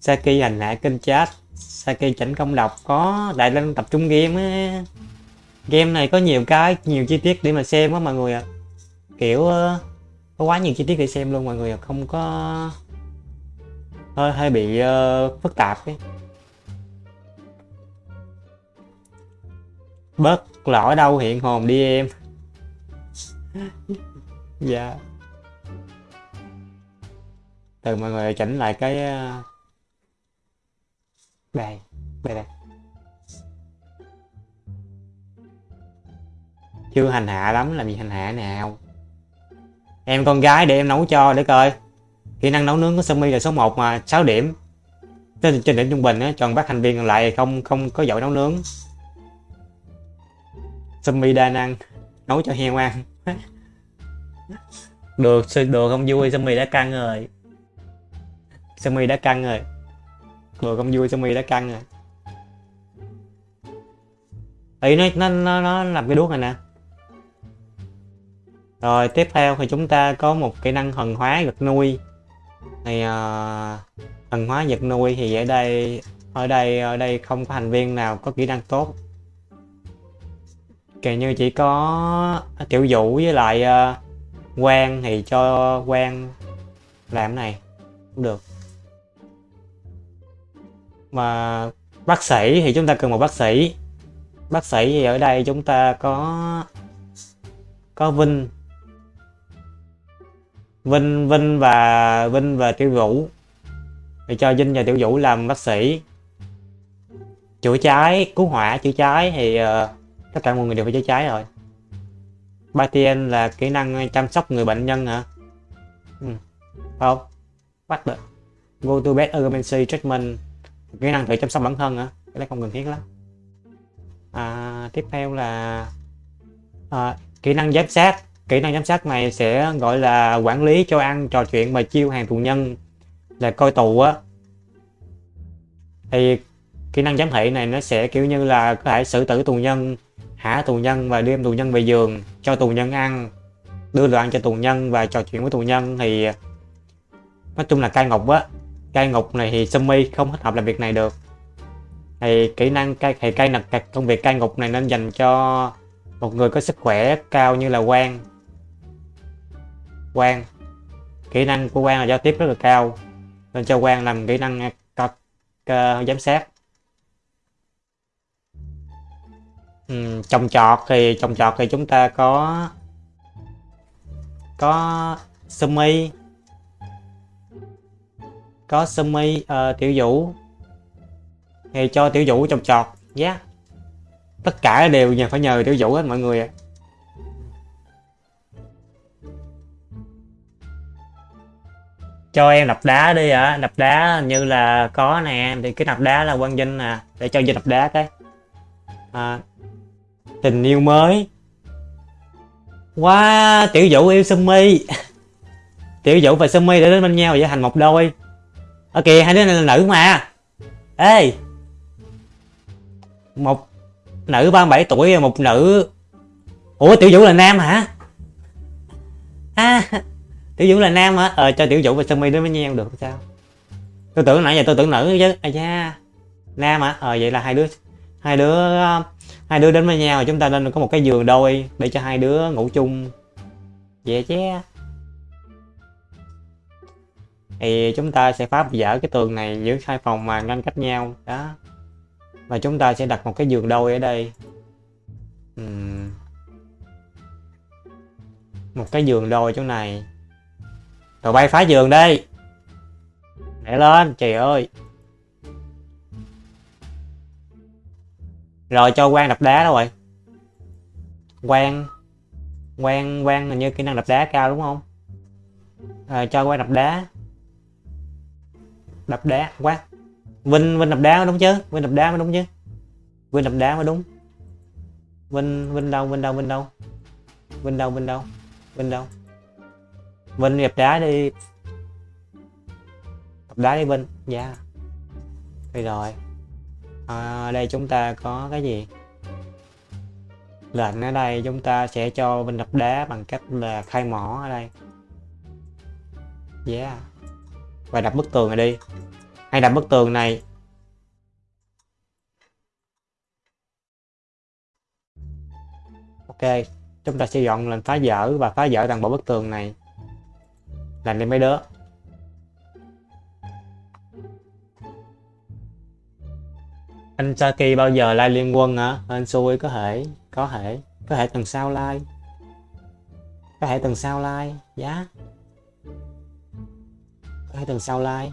Saki hành hạ kênh chat. Saki chỉnh công độc có đại lên tập trung game á. Game này có nhiều cái nhiều chi tiết để mà xem á mọi người ạ. À. kiểu ờ, có quá nhiều chi tiết để xem luôn mọi người ạ. À. không có hơi hơi bị uh, phức tạp ấy. Bớt lỗi đâu hiện hồn đi em dạ. Từ mọi người chỉnh lại cái đây đây đây chưa hành hạ lắm làm gì hành hạ nào. Em con gái để em nấu cho để coi. Kỹ năng nấu nướng của Sumi là số 1 mà 6 điểm. Trên, trên điểm trung bình á còn bác thành viên còn lại không không có giỏi nấu nướng. Sumi đa năng nấu cho heo ăn được đồ không vui Sumi đã căng rồi. Sumi đã căng rồi. Đồ không vui sao mì đã căng rồi. Ý nó, nó, nó, nó làm cái đuốc này nè. Rồi tiếp theo thì chúng ta có một kỹ năng thần hóa vật nuôi. Thì uh, thần hóa vật nuôi thì ở đây ở đây ở đây không có thành viên nào có kỹ năng tốt kể như chỉ có tiểu vũ với lại uh, quang thì cho quang làm này cũng được. Mà bác sĩ thì chúng ta cần một bác sĩ. Bác sĩ thì ở đây chúng ta có có Vinh. Vinh Vinh và Vinh và Tiểu Vũ. Thì cho Vinh và Tiểu Vũ làm bác sĩ. Chữa cháy cứu hỏa chữa cháy thì uh, tất cả mọi người đều phải chữa cháy rồi. Batien là kỹ năng chăm sóc người bệnh nhân hả? Ừ. không? Bắt được go to bed emergency treatment. Kỹ năng tự chăm sóc bản thân hả? Cái này không cần thiết lắm. À, tiếp theo là à, kỹ năng giám sát. Kỹ năng giám sát này sẽ gọi là quản lý cho ăn trò chuyện và chiêu hàng tù nhân là coi tù á. Thì kỹ năng giám thị này nó sẽ kiểu như là có thể xử tử tù nhân hạ tù nhân và đem tù nhân về giường, cho tù nhân ăn, đưa đồ ăn cho tù nhân và trò chuyện với tù nhân thì, nói chung là cai ngục á. Cai ngục này thì Sumi không thích hợp làm việc này được. Thì kỹ năng cai thì cai nặc công việc cai ngục này nên dành cho một người có sức khỏe cao như là quan quan kỹ năng của quan là giao tiếp rất là cao, nên cho quan làm kỹ năng à, giám sát. Ừ, trồng trọt thì trồng trọt thì chúng ta có có Sumi có Sumi uh, ờ, Tiểu Vũ. Thì cho Tiểu Vũ trồng trọt nhé. Yeah. tất cả đều nhờ phải nhờ Tiểu Vũ hết mọi người ạ. Cho em đập đá đi ạ. Đập đá như là có nè thì cái đập đá là quan vinh nè để cho vinh đập đá cái. À, tình yêu mới. Wow tiểu vũ yêu sumi. Tiểu vũ và sumi để đến bên nhau và thành một đôi. Ở kìa hai đứa này là nữ mà. Ê! Một nữ 37 tuổi và một nữ ủa, tiểu vũ là nam hả? À tiểu vũ là nam hả? Ờ cho tiểu vũ và sumi đến với nhau được, sao? Tôi tưởng nãy giờ tôi tưởng nữ chứ. À da. Nam hả? Ờ vậy là hai đứa hai đứa hai đứa đến với nhau chúng ta nên có một cái giường đôi để cho hai đứa ngủ chung. Vậy chứ thì chúng ta sẽ phá vỡ cái tường này giữa hai phòng mà ngăn cách nhau. Đó. Và chúng ta sẽ đặt một cái giường đôi ở đây. Uhm. một cái giường đôi chỗ này. Rồi bay phá giường đi. Để lên, trời ơi. Rồi cho quan đập đá đâu rồi. Quan quan quan là như kỹ năng đập đá cao đúng không? À, cho quan đập đá. Đập đá quá. Vinh vinh đập đá mới đúng chứ? Vinh đập đá mới đúng chứ? Vinh đập đá mới đúng. Vinh vinh đâu vinh đâu vinh đâu? Vinh đâu vinh đâu? Vinh đâu? Vinh đập đá đi. Đập đá đi vinh. Dạ. Yeah. đây rồi à, đây chúng ta có cái gì? Lệnh ở đây chúng ta sẽ cho mình đập đá bằng cách là khai mỏ ở đây. Yeah và đập bức tường này đi. Hay đập bức tường này. Ok chúng ta sẽ dọn lệnh phá vỡ và phá vỡ toàn bộ bức tường này. Làm đi mấy đứa anh Saki bao giờ lai liên quân hả? Anh xui có thể có thể có thể tuần sau lai có thể tuần sau lai giá dạ. có thể tuần sau lai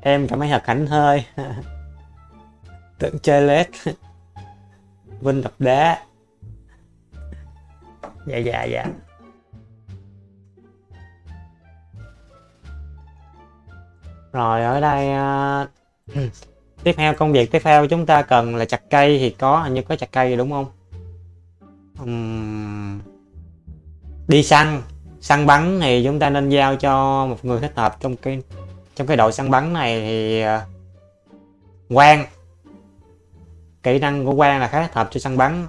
em cảm thấy thật hạnh hơi. Tưởng chơi lết. Vinh đập đá dạ dạ dạ. Rồi, ở đây à, tiếp theo công việc tiếp theo chúng ta cần là chặt cây thì có hình như có chặt cây đúng không? Uhm, đi săn. Săn bắn thì chúng ta nên giao cho một người thích hợp trong cái trong cái đội săn bắn này thì ờ, quan kỹ năng của quan là khá thích hợp cho săn bắn.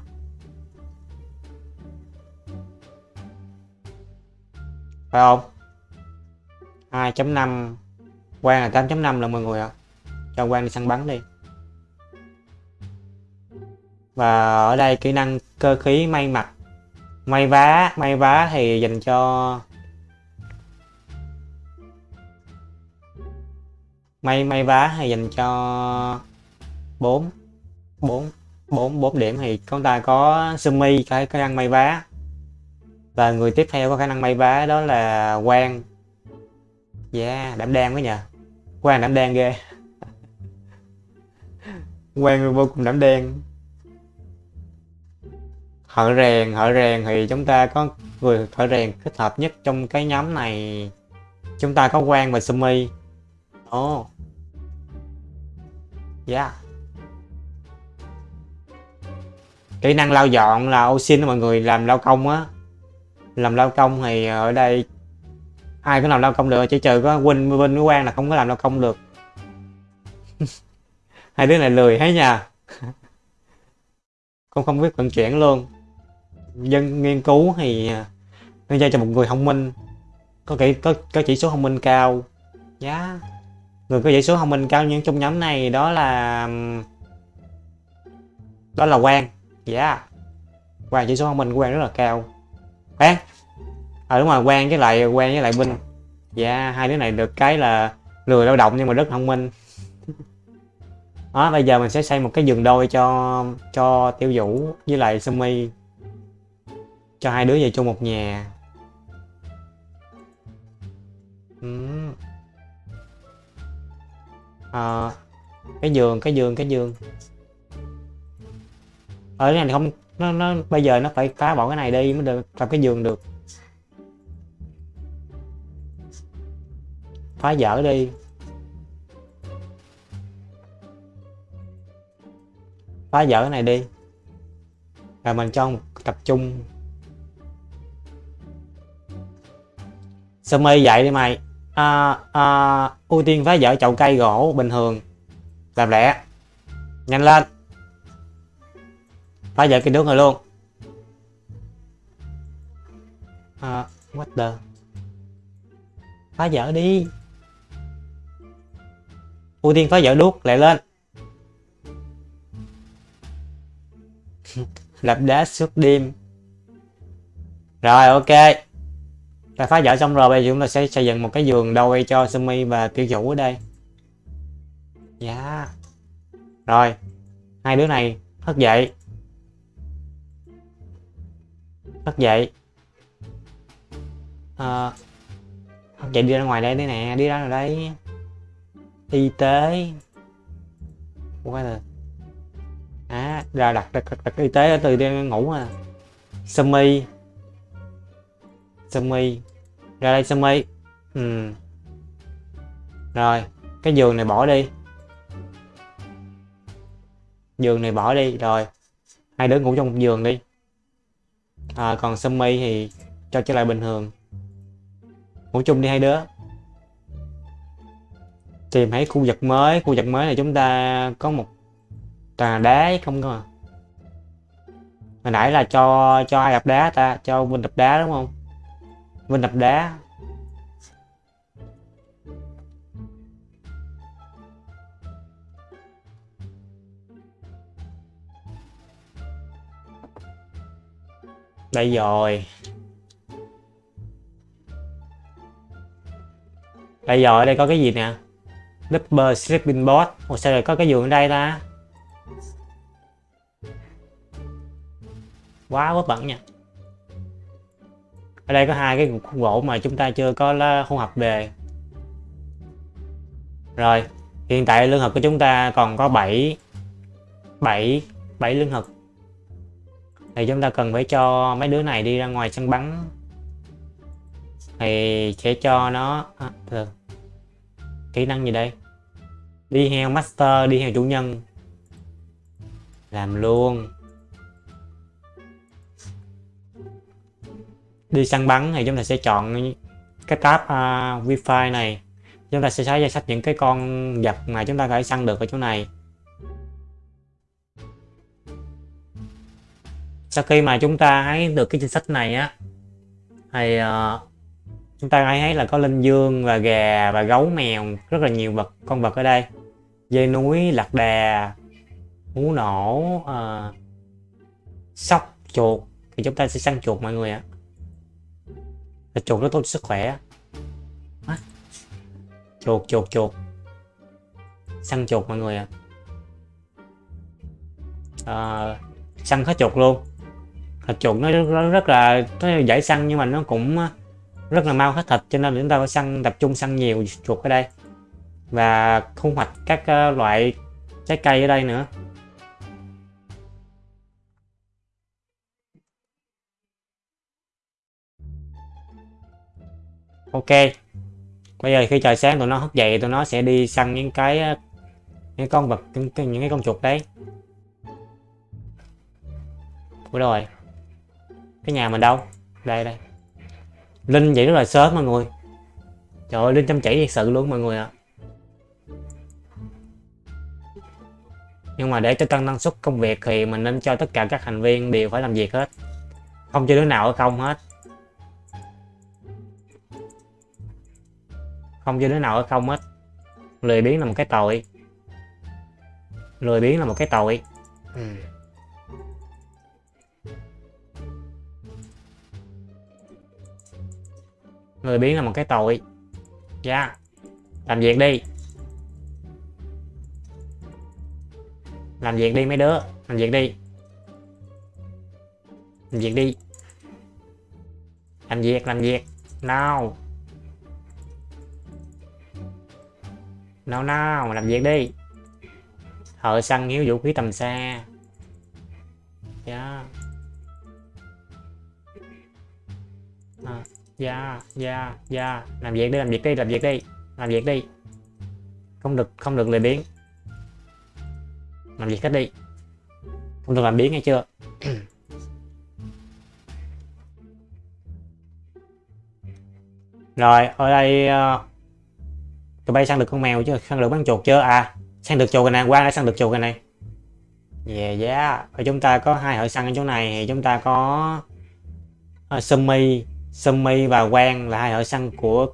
Phải không? 2.5 quan là 8.5 là mọi người ạ cho quan đi săn bắn đi. Và ở đây kỹ năng cơ khí may mặc. May vá may vá thì dành cho may may vá thì dành cho 4 4 4 4 điểm thì chúng ta có Sumi cái khả năng may vá. Và người tiếp theo có khả năng may vá đó là quan yeah, đảm đang quá nhờ. Quan đảm đang ghê. Quang vô cùng đảm đen, thợ rèn thợ rèn thì chúng ta có người thợ rèn kết hợp nhất trong cái nhóm này. Chúng ta có Quang và Sumi. Ồ. Oh. yeah kỹ năng lau dọn là ô xin mọi người làm lao công á. Làm lao công thì ở đây ai có làm lao công được chỉ trừ có Win bên với Quang là không có làm lao công được. hai đứa này lười hay nha. Con không biết vận chuyển luôn. Dân nghiên cứu thì à, nên giao cho một người thông minh. Có kỹ có có chỉ số thông minh cao. Giá yeah. người có chỉ số thông minh cao nhưng trong nhóm này đó là đó là Quang. Dạ. Yeah. Quang chỉ số thông minh của Quang rất là cao. Quang. À đúng rồi Quang với lại Quang với lại Vinh. Dạ yeah, hai đứa này được cái là lười lao động nhưng mà rất thông minh đó bây giờ mình sẽ xây một cái giường đôi cho cho tiêu vũ với lại sumi. Cho hai đứa về chung một nhà. À, cái giường cái giường cái giường. Ở cái này không nó, nó bây giờ nó phải phá bỏ cái này đi mới được làm cái giường được. Phá dở đi. Phá vỡ cái này đi. Rồi mình cho một tập trung. Sumi dậy đi mày. À, à, ưu tiên phá vỡ chậu cây gỗ bình thường. Làm lẹ. Nhanh lên. Phá vỡ cái nước rồi luôn. À, what the? Phá vỡ đi. Ưu tiên phá vỡ đuốc lại lên. Lập đá suốt đêm. Rồi ok. Ta phá dở xong rồi bây giờ chúng ta sẽ xây dựng một cái giường đôi cho Sumi và tiểu chủ ở đây. Dạ. Yeah. rồi hai đứa này thức dậy. Thức dậy. À, thức dậy đi ra ngoài đây đây nè đi ra rồi đây. Y tế. Quá rồi à ra đặt đặt, đặt, đặt y tế từ đi ngủ à. Sumi. Sumi. Ra đây Sumi. Ừ. rồi cái giường này bỏ đi. Giường này bỏ đi rồi. Hai đứa ngủ trong một giường đi. À, còn Sumi thì cho trở lại bình thường. Ngủ chung đi hai đứa. Tìm thấy khu vực mới. Khu vực mới này chúng ta có một toàn đá không cơ mà hồi nãy là cho cho ai đập đá ta? Cho Vinh đập đá đúng không? Vinh đập đá. Đây rồi. Đây rồi, đây có cái gì nè? Double sleeping bot Ủa, sao lại có cái giường ở đây ta? Quá vớ bẩn nha. Ở đây có hai cái cục gỗ mà chúng ta chưa có hỗn hợp về. Rồi hiện tại lương thực của chúng ta còn có 7 7 7 lương thực. Thì chúng ta cần phải cho mấy đứa này đi ra ngoài sân bắn. Thì sẽ cho nó à, được. kỹ năng gì đây? Đi heo master đi heo chủ nhân. Làm luôn. Đi săn bắn thì chúng ta sẽ chọn cái tab uh, wifi này. Chúng ta sẽ xóa danh sách những cái con vật mà chúng ta có thể săn được ở chỗ này. Sau khi mà chúng ta thấy được cái danh sách này á thì uh, chúng ta thấy là có linh dương và gà và gấu mèo rất là nhiều vật con vật ở đây. Dây núi lạc đà hú nổ uh, sóc chuột. Thì chúng ta sẽ săn chuột mọi người ạ thịt chuột rất tốt sức khỏe. À. chuột chuột chuột. Săn chuột mọi người ạ. À, săn hết chuột luôn. Thịt chuột nó rất, rất là nó dễ săn nhưng mà nó cũng rất là mau hết thịt cho nên chúng ta phải săn tập trung săn nhiều chuột ở đây. Và thu hoạch các uh, loại trái cây ở đây nữa ok. Bây giờ khi trời sáng tụi nó thức dậy tụi nó sẽ đi săn những cái ờ, những con vật những, những cái con chuột đấy. Ủa rồi. Cái nhà mình đâu? Đây đây. Linh dậy rất là sớm mọi người. Trời ơi linh chăm chỉ thật sự luôn mọi người ạ. À. nhưng mà để cho tăng năng suất công việc thì mình nên cho tất cả các thành viên đều phải làm việc hết. Không cho đứa nào ở không hết. Không cho đứa nào ở không hết. Lười biếng là một cái tội. Lười biếng là một cái tội. Ừ. lười biếng là một cái tội. Dạ. Yeah. làm việc đi. Làm việc đi mấy đứa. Làm việc đi. Làm việc đi. Làm việc làm việc. Nào nào nào làm việc đi. Thợ săn hiếu vũ khí tầm xa. Dạ. À, dạ dạ dạ. Làm việc đi làm việc đi làm việc đi. Làm việc đi. Không được không được lười biếng. Làm việc hết đi. Không được làm biếng nghe chưa? Rồi ở đây uh, tụi bay săn được con mèo chứ săn được bắn chuột chưa à săn được chuột rồi nè qua đã săn được chuột rồi này. Yeah yeah. Ở chúng ta có hai hội săn ở chỗ này thì chúng ta có uh, Sumi Sumi và Quang là hai hội săn của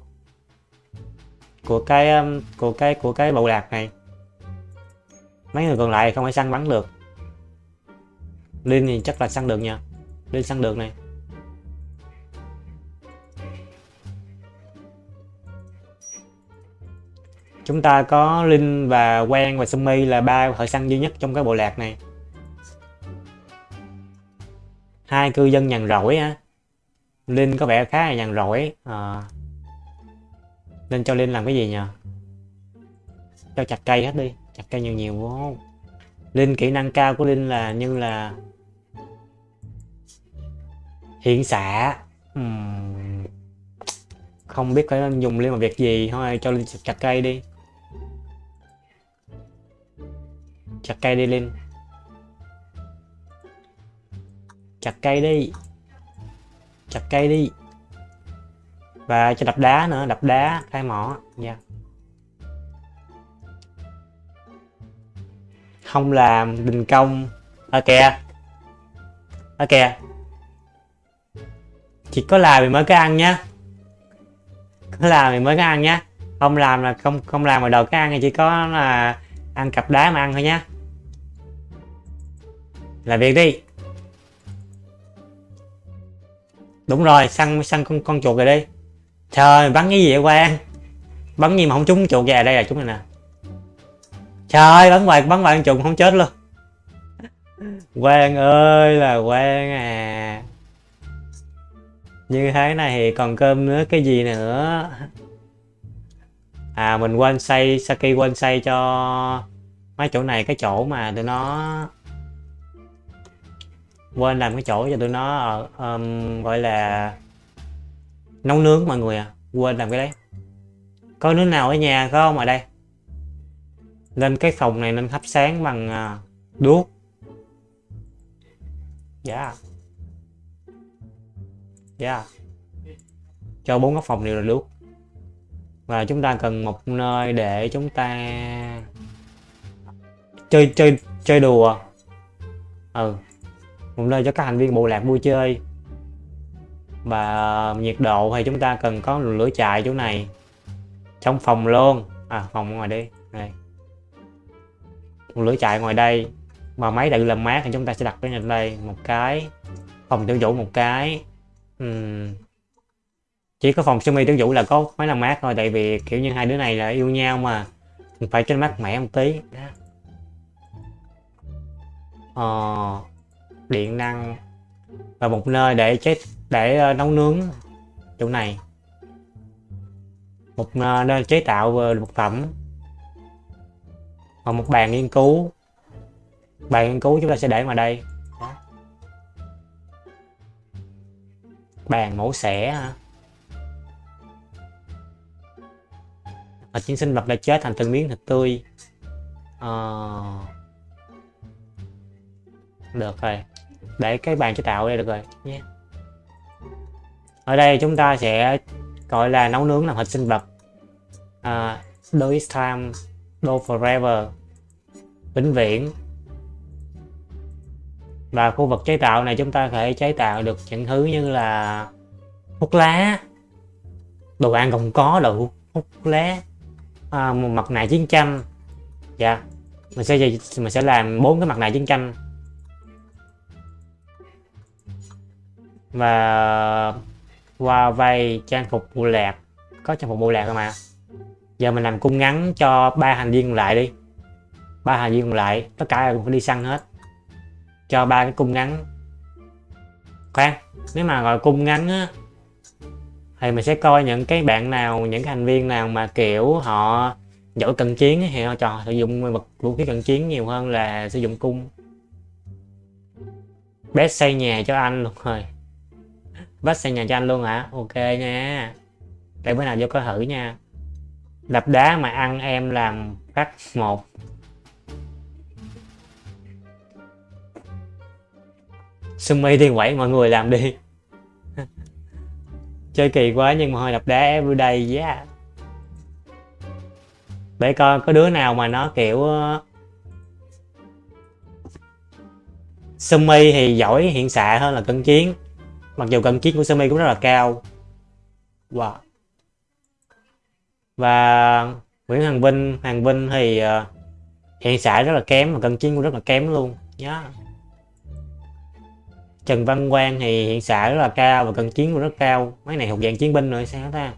của cái của cái của cái bộ lạc này. Mấy người còn lại không phải săn bắn được. Linh thì chắc là săn được nha. Linh săn được này. Chúng ta có Linh và Quang và Sumi là ba thợ săn duy nhất trong cái bộ lạc này. Hai cư dân nhàn rỗi á. Linh có vẻ khá là nhàn rỗi à. nên cho Linh làm cái gì nhờ? Cho chặt cây hết đi, chặt cây nhiều nhiều vô. Linh kỹ năng cao của Linh là như là hiện xạ. Uhm. không biết phải dùng Linh vào việc gì, thôi cho Linh chặt cây đi. Chặt cây đi Linh. Chặt cây đi. Chặt cây đi. Và cho đập đá nữa, đập đá khai mỏ. Nha yeah. không làm đình công. Ở kìa. Ở kìa. Chỉ có làm thì mới có ăn nhá. Có làm thì mới có ăn nhá. Không làm là không không làm mà đầu cái ăn thì chỉ có là ăn cặp đá mà ăn thôi nhá làm việc đi. Đúng rồi, săn săn con con chuột rồi đi. Trời, bắn cái gì vậy Quang? Bắn gì mà không trúng chuột về đây là chúng này nè trời, bắn hoài bắn hoài con chuột không chết luôn. Quang ơi là Quang à. Như thế này thì còn cơm nữa, cái gì nữa? À mình quên xây, saki quên xây cho mấy chỗ này, cái chỗ mà tụi nó quên làm cái chỗ cho tụi nó um, gọi là nấu nướng mọi người à. Quên làm cái đấy. Có nước nào ở nhà không? Ở đây. Lên cái phòng này nên thắp sáng bằng uh, đuốc. Dạ. Yeah. dạ. Yeah. cho bốn góc phòng đều là đuốc. Và chúng ta cần một nơi để chúng ta chơi chơi chơi đùa. Ừ một nơi cho các thành viên bộ lạc vui chơi. Và nhiệt độ thì chúng ta cần có lửa chạy chỗ này. Trong phòng luôn. À phòng ngoài đi này một lửa chạy ngoài đây. Mà máy tự làm mát thì chúng ta sẽ đặt cái đây. Một cái. Phòng tiêu vũ một cái. Uhm. chỉ có phòng sumi tiêu vũ là có máy làm mát thôi. Tại vì kiểu như hai đứa này là yêu nhau mà. Phải cho mát mẻ một tí. Ờ điện năng và một nơi để chế để ờ, nấu nướng chỗ này. Một ờ, nơi chế tạo vật phẩm. Và một bàn nghiên cứu. Bàn nghiên cứu chúng ta sẽ để vào đây. Bàn mổ xẻ, hả? Thịt những sinh vật đã chết thành từng miếng thịt tươi. À... được rồi để cái bàn chế tạo đây được rồi nhé. Ở đây chúng ta sẽ gọi là nấu nướng làm thịt sinh vật. À, uh, do it time do forever vĩnh viễn. Và khu vực chế tạo này chúng ta có thể chế tạo được những thứ như là hút lá đồ ăn còn có đồ hút lá à, một mặt nạ chiến tranh. Dạ mình sẽ mình sẽ làm bốn cái mặt nạ chiến tranh. Và qua vay trang phục bộ lạc có trang phục bộ lạc mà giờ mình làm cung ngắn cho ba thành viên lại đi. Ba thành viên lại, tất cả cũng phải đi săn hết. Cho ba cái cung ngắn. Khoan, nếu mà gọi cung ngắn á, thì mình sẽ coi những cái bạn nào, những cái thành viên nào mà, kiểu, họ giỏi cận chiến thì họ cho sử dụng vật, vũ khí cận chiến nhiều hơn là sử dụng cung. Bé xây nhà cho anh luôn rồi vách xây nhà cho anh luôn hả? Ok nha. Để bữa nào vô coi thử nha. Đập đá mà ăn em làm phát một. Sumi đi quẩy mọi người làm đi. Chơi kỳ quá nhưng mà hồi đập đá everyday yeah. Để coi có đứa nào mà nó kiểu ờ, Sumi thì giỏi hiện xạ hơn là cận chiến mặc dù cận chiến của Sumi cũng rất là cao. Wow. Và Nguyễn Hằng Vinh Hằng Vinh thì uh, hiện xạ rất là kém và cận chiến cũng rất là kém luôn. Nhá. Yeah. Trần Văn Quang thì hiện xạ rất là cao và cận chiến cũng rất cao. Mấy này thuộc dạng chiến binh rồi sao ta?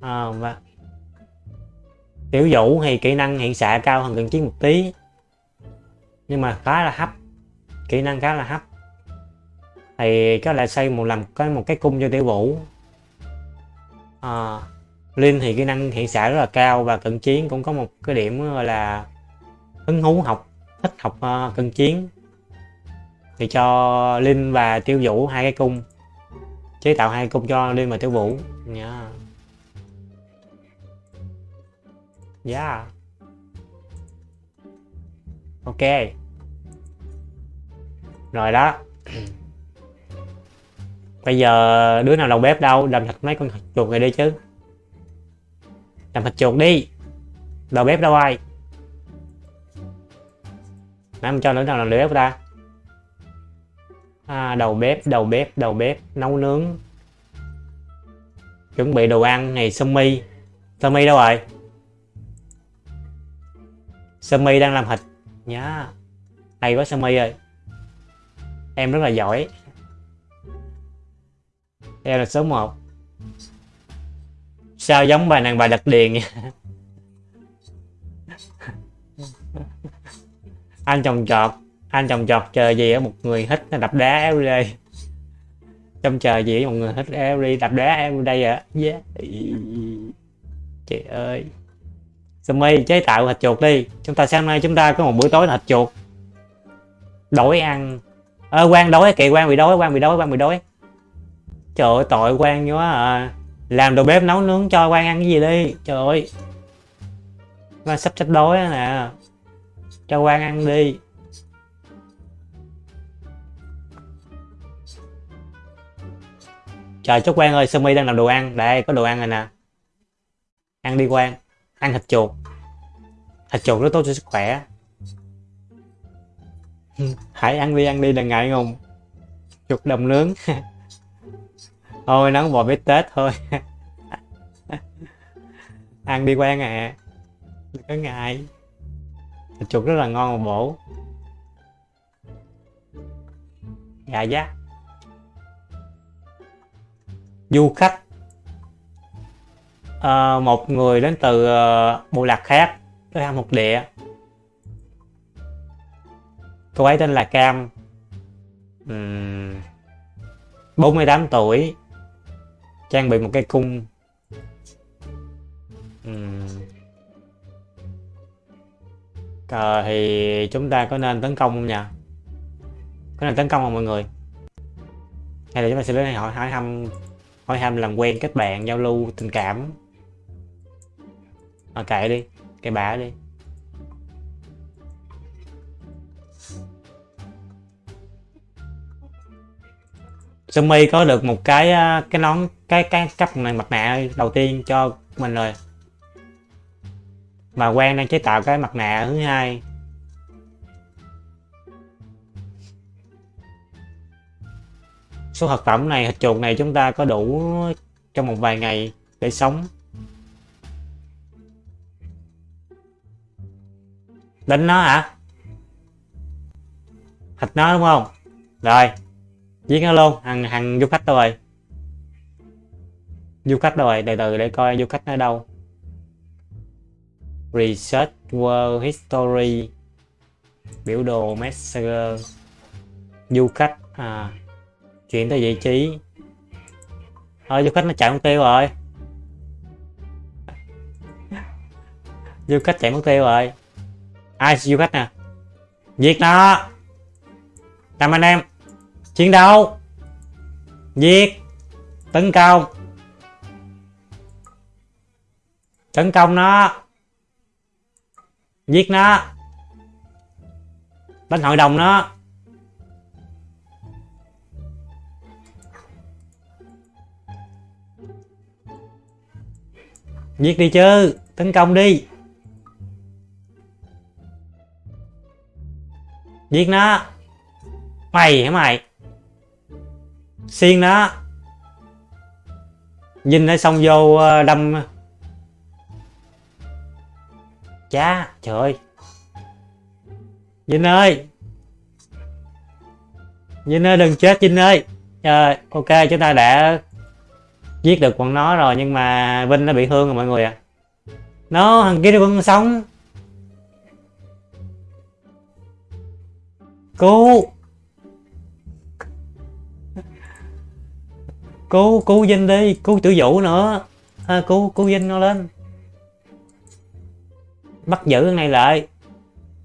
À, và tiểu vũ thì kỹ năng hiện xạ cao hơn cận chiến một tí. Nhưng mà khá là hấp. Kỹ năng khá là hấp thì có lẽ xây một làm có một cái cung cho tiểu vũ. À, linh thì kỹ năng hiện xạ rất là cao và cận chiến cũng có một cái điểm gọi là hứng thú học thích học uh, cận chiến. Thì cho linh và tiêu vũ hai cái cung chế tạo hai cung cho linh và tiêu vũ. Nha. Yeah. yeah ok. Rồi đó. bây giờ đứa nào đầu bếp đâu làm thịt mấy con chuột này đi chứ. Làm thịt chuột đi. Đầu bếp đâu ai? Nãy mình cho đứa nào làm đầu bếp ta. À, đầu bếp đầu bếp đầu bếp nấu nướng. Chuẩn bị đồ ăn này sơ mi. Sơ mi đâu rồi? Sơ mi đang làm thịt nhá hay quá sơ mi ơi. Em rất là giỏi. Theo là số 1 sao giống bà nàng bà đặc điền nha anh trồng trọt anh trồng trọt chờ gì ở một người hít nó đập đá éo đây trong chờ gì ở một người hít éo đi đập đá éo đây à yeah. trời ơi. Sumi chế tạo thịt chuột đi. Chúng ta sáng nay chúng ta có một bữa tối thịt chuột. Đổi ăn. Ơ à, quan đói kìa quan bị đói quan bị đói quan bị đói trời ơi, tội quan quá à. Làm đồ bếp nấu nướng cho quan ăn cái gì đi. Trời ơi. Quan sắp chết đói nè. Cho quan ăn đi. Trời, chúc quan ơi, Sumi mi đang làm đồ ăn. Đây, có đồ ăn rồi nè. Ăn đi quan. Ăn thịt chuột. Thịt chuột rất tốt cho sức khỏe. Hãy ăn đi ăn đi đừng ngại ngùng. Chuột đồng nướng. thôi nắng bò bít tết thôi. Ăn đi quen à. Đừng có ngại. Thịt chuột rất là ngon và bổ. Gà giá du khách. À, một người đến từ ờ, uh, bộ lạc khác. Tới thăm một địa. Cô ấy tên là Cam. Uhm, 48 tuổi trang bị một cây cung uhm. à, ờ, thì chúng ta có nên tấn công không nhỉ? Có nên tấn công không mọi người? Hay là chúng ta sẽ đến hỏi hỏi thăm hỏi thăm làm quen kết bạn giao lưu tình cảm? À, kệ đi kệ bả đi. Sumi có được một cái cái nón cái cái cấp này mặt nạ đầu tiên cho mình rồi. Mà quen đang chế tạo cái mặt nạ thứ hai. Số thực phẩm này, hạt chuột này chúng ta có đủ trong một vài ngày để sống. Đánh nó hả? Thịt nó đúng không? Rồi, giết nó luôn, hằng hằng du khách thôi. rồi du khách rồi, từ từ để coi du khách ở đâu. Research world history. Biểu đồ messenger. Du khách à chuyển tới vị trí. Thôi du khách nó chạy mất tiêu rồi. Du khách chạy mất tiêu rồi. Ai du khách nè? Giết nó làm anh em. Chiến đấu. Giết tấn công. Tấn công nó. Giết nó. Đánh hội đồng nó. Giết đi chứ. Tấn công đi. Giết nó. Mày hả mày? Xiên nó. Nhìn nó xong vô ờ, đâm cha Trời ơi. Vinh ơi. Vinh ơi đừng chết Vinh ơi. Trời ok chúng ta đã Giết được bọn nó rồi nhưng mà Vinh nó bị thương rồi mọi người à Nó thằng kia vẫn sống. Cứu. Cứu cứu Vinh đi Cứu tử vũ nữa. À, Cứu cứu Vinh nó lên bắt giữ cái này lại.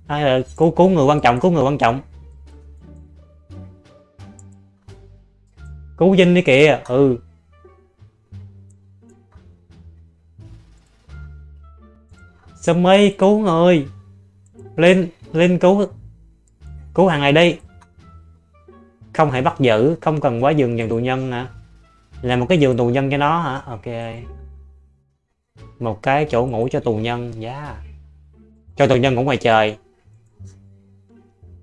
Hay là cứu cứu người quan trọng, cứu người quan trọng. Cứu Vinh đi kìa ừ. Summy cứu người. Lên lên cứu cứu hàng này đi. Không hãy bắt giữ, không cần quá giường dần tù nhân hả? Là một cái giường tù nhân cho nó hả? Ok. Một cái chỗ ngủ cho tù nhân giá yeah cho tù nhân cũng ngoài trời.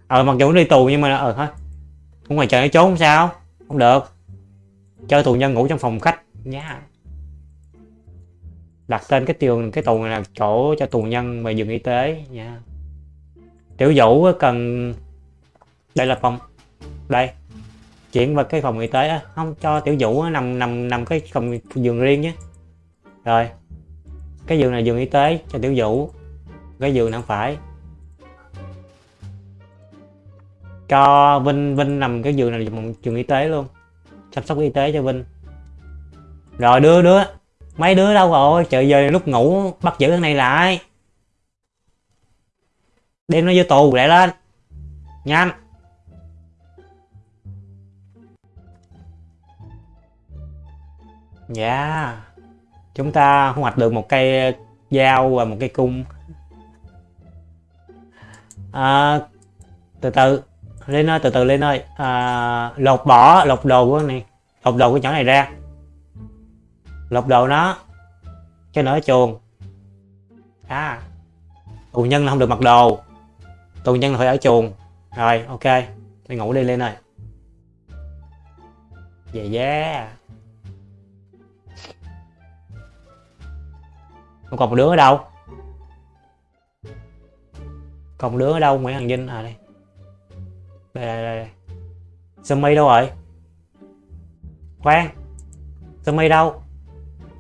Ờ mặc dù nó đi tù nhưng mà ờ hả? Cũng ngoài trời nó trốn không sao? Không được. Cho tù nhân ngủ trong phòng khách. Nhá. Đặt tên cái tường, cái tù này là chỗ cho tù nhân về giường y tế. Nha tiểu vũ cần đây là phòng. Đây. Chuyển vào cái phòng y tế không, cho tiểu vũ nằm nằm nằm cái phòng giường riêng nhé rồi. Cái giường này giường y tế cho tiểu vũ cái giường nằm phải. Cho Vinh Vinh nằm cái giường này một trường y tế luôn. Chăm sóc y tế cho Vinh. Rồi đưa đứa, mấy đứa đâu rồi? Trời giờ lúc ngủ bắt giữ thằng này lại. Đem nó vô tù lại lên. Nhanh. Dạ. Yeah. chúng ta thu hoạch được một cây dao và một cây cung à, từ từ lên ơi từ từ lên ơi. À, lột bỏ lột đồ của này lột đồ của nhỏ này ra. Lột đồ nó cho nó ở chuồng. À tù nhân là không được mặc đồ. Tù nhân là phải ở chuồng. Rồi ok đi ngủ đi lên ơi. Về yeah không còn một đứa ở đâu? Còn đứa ở đâu? Nguyễn Hằng Vinh. À đây. Đây đây đây, Sumi đâu rồi? Khoan. Sumi đâu?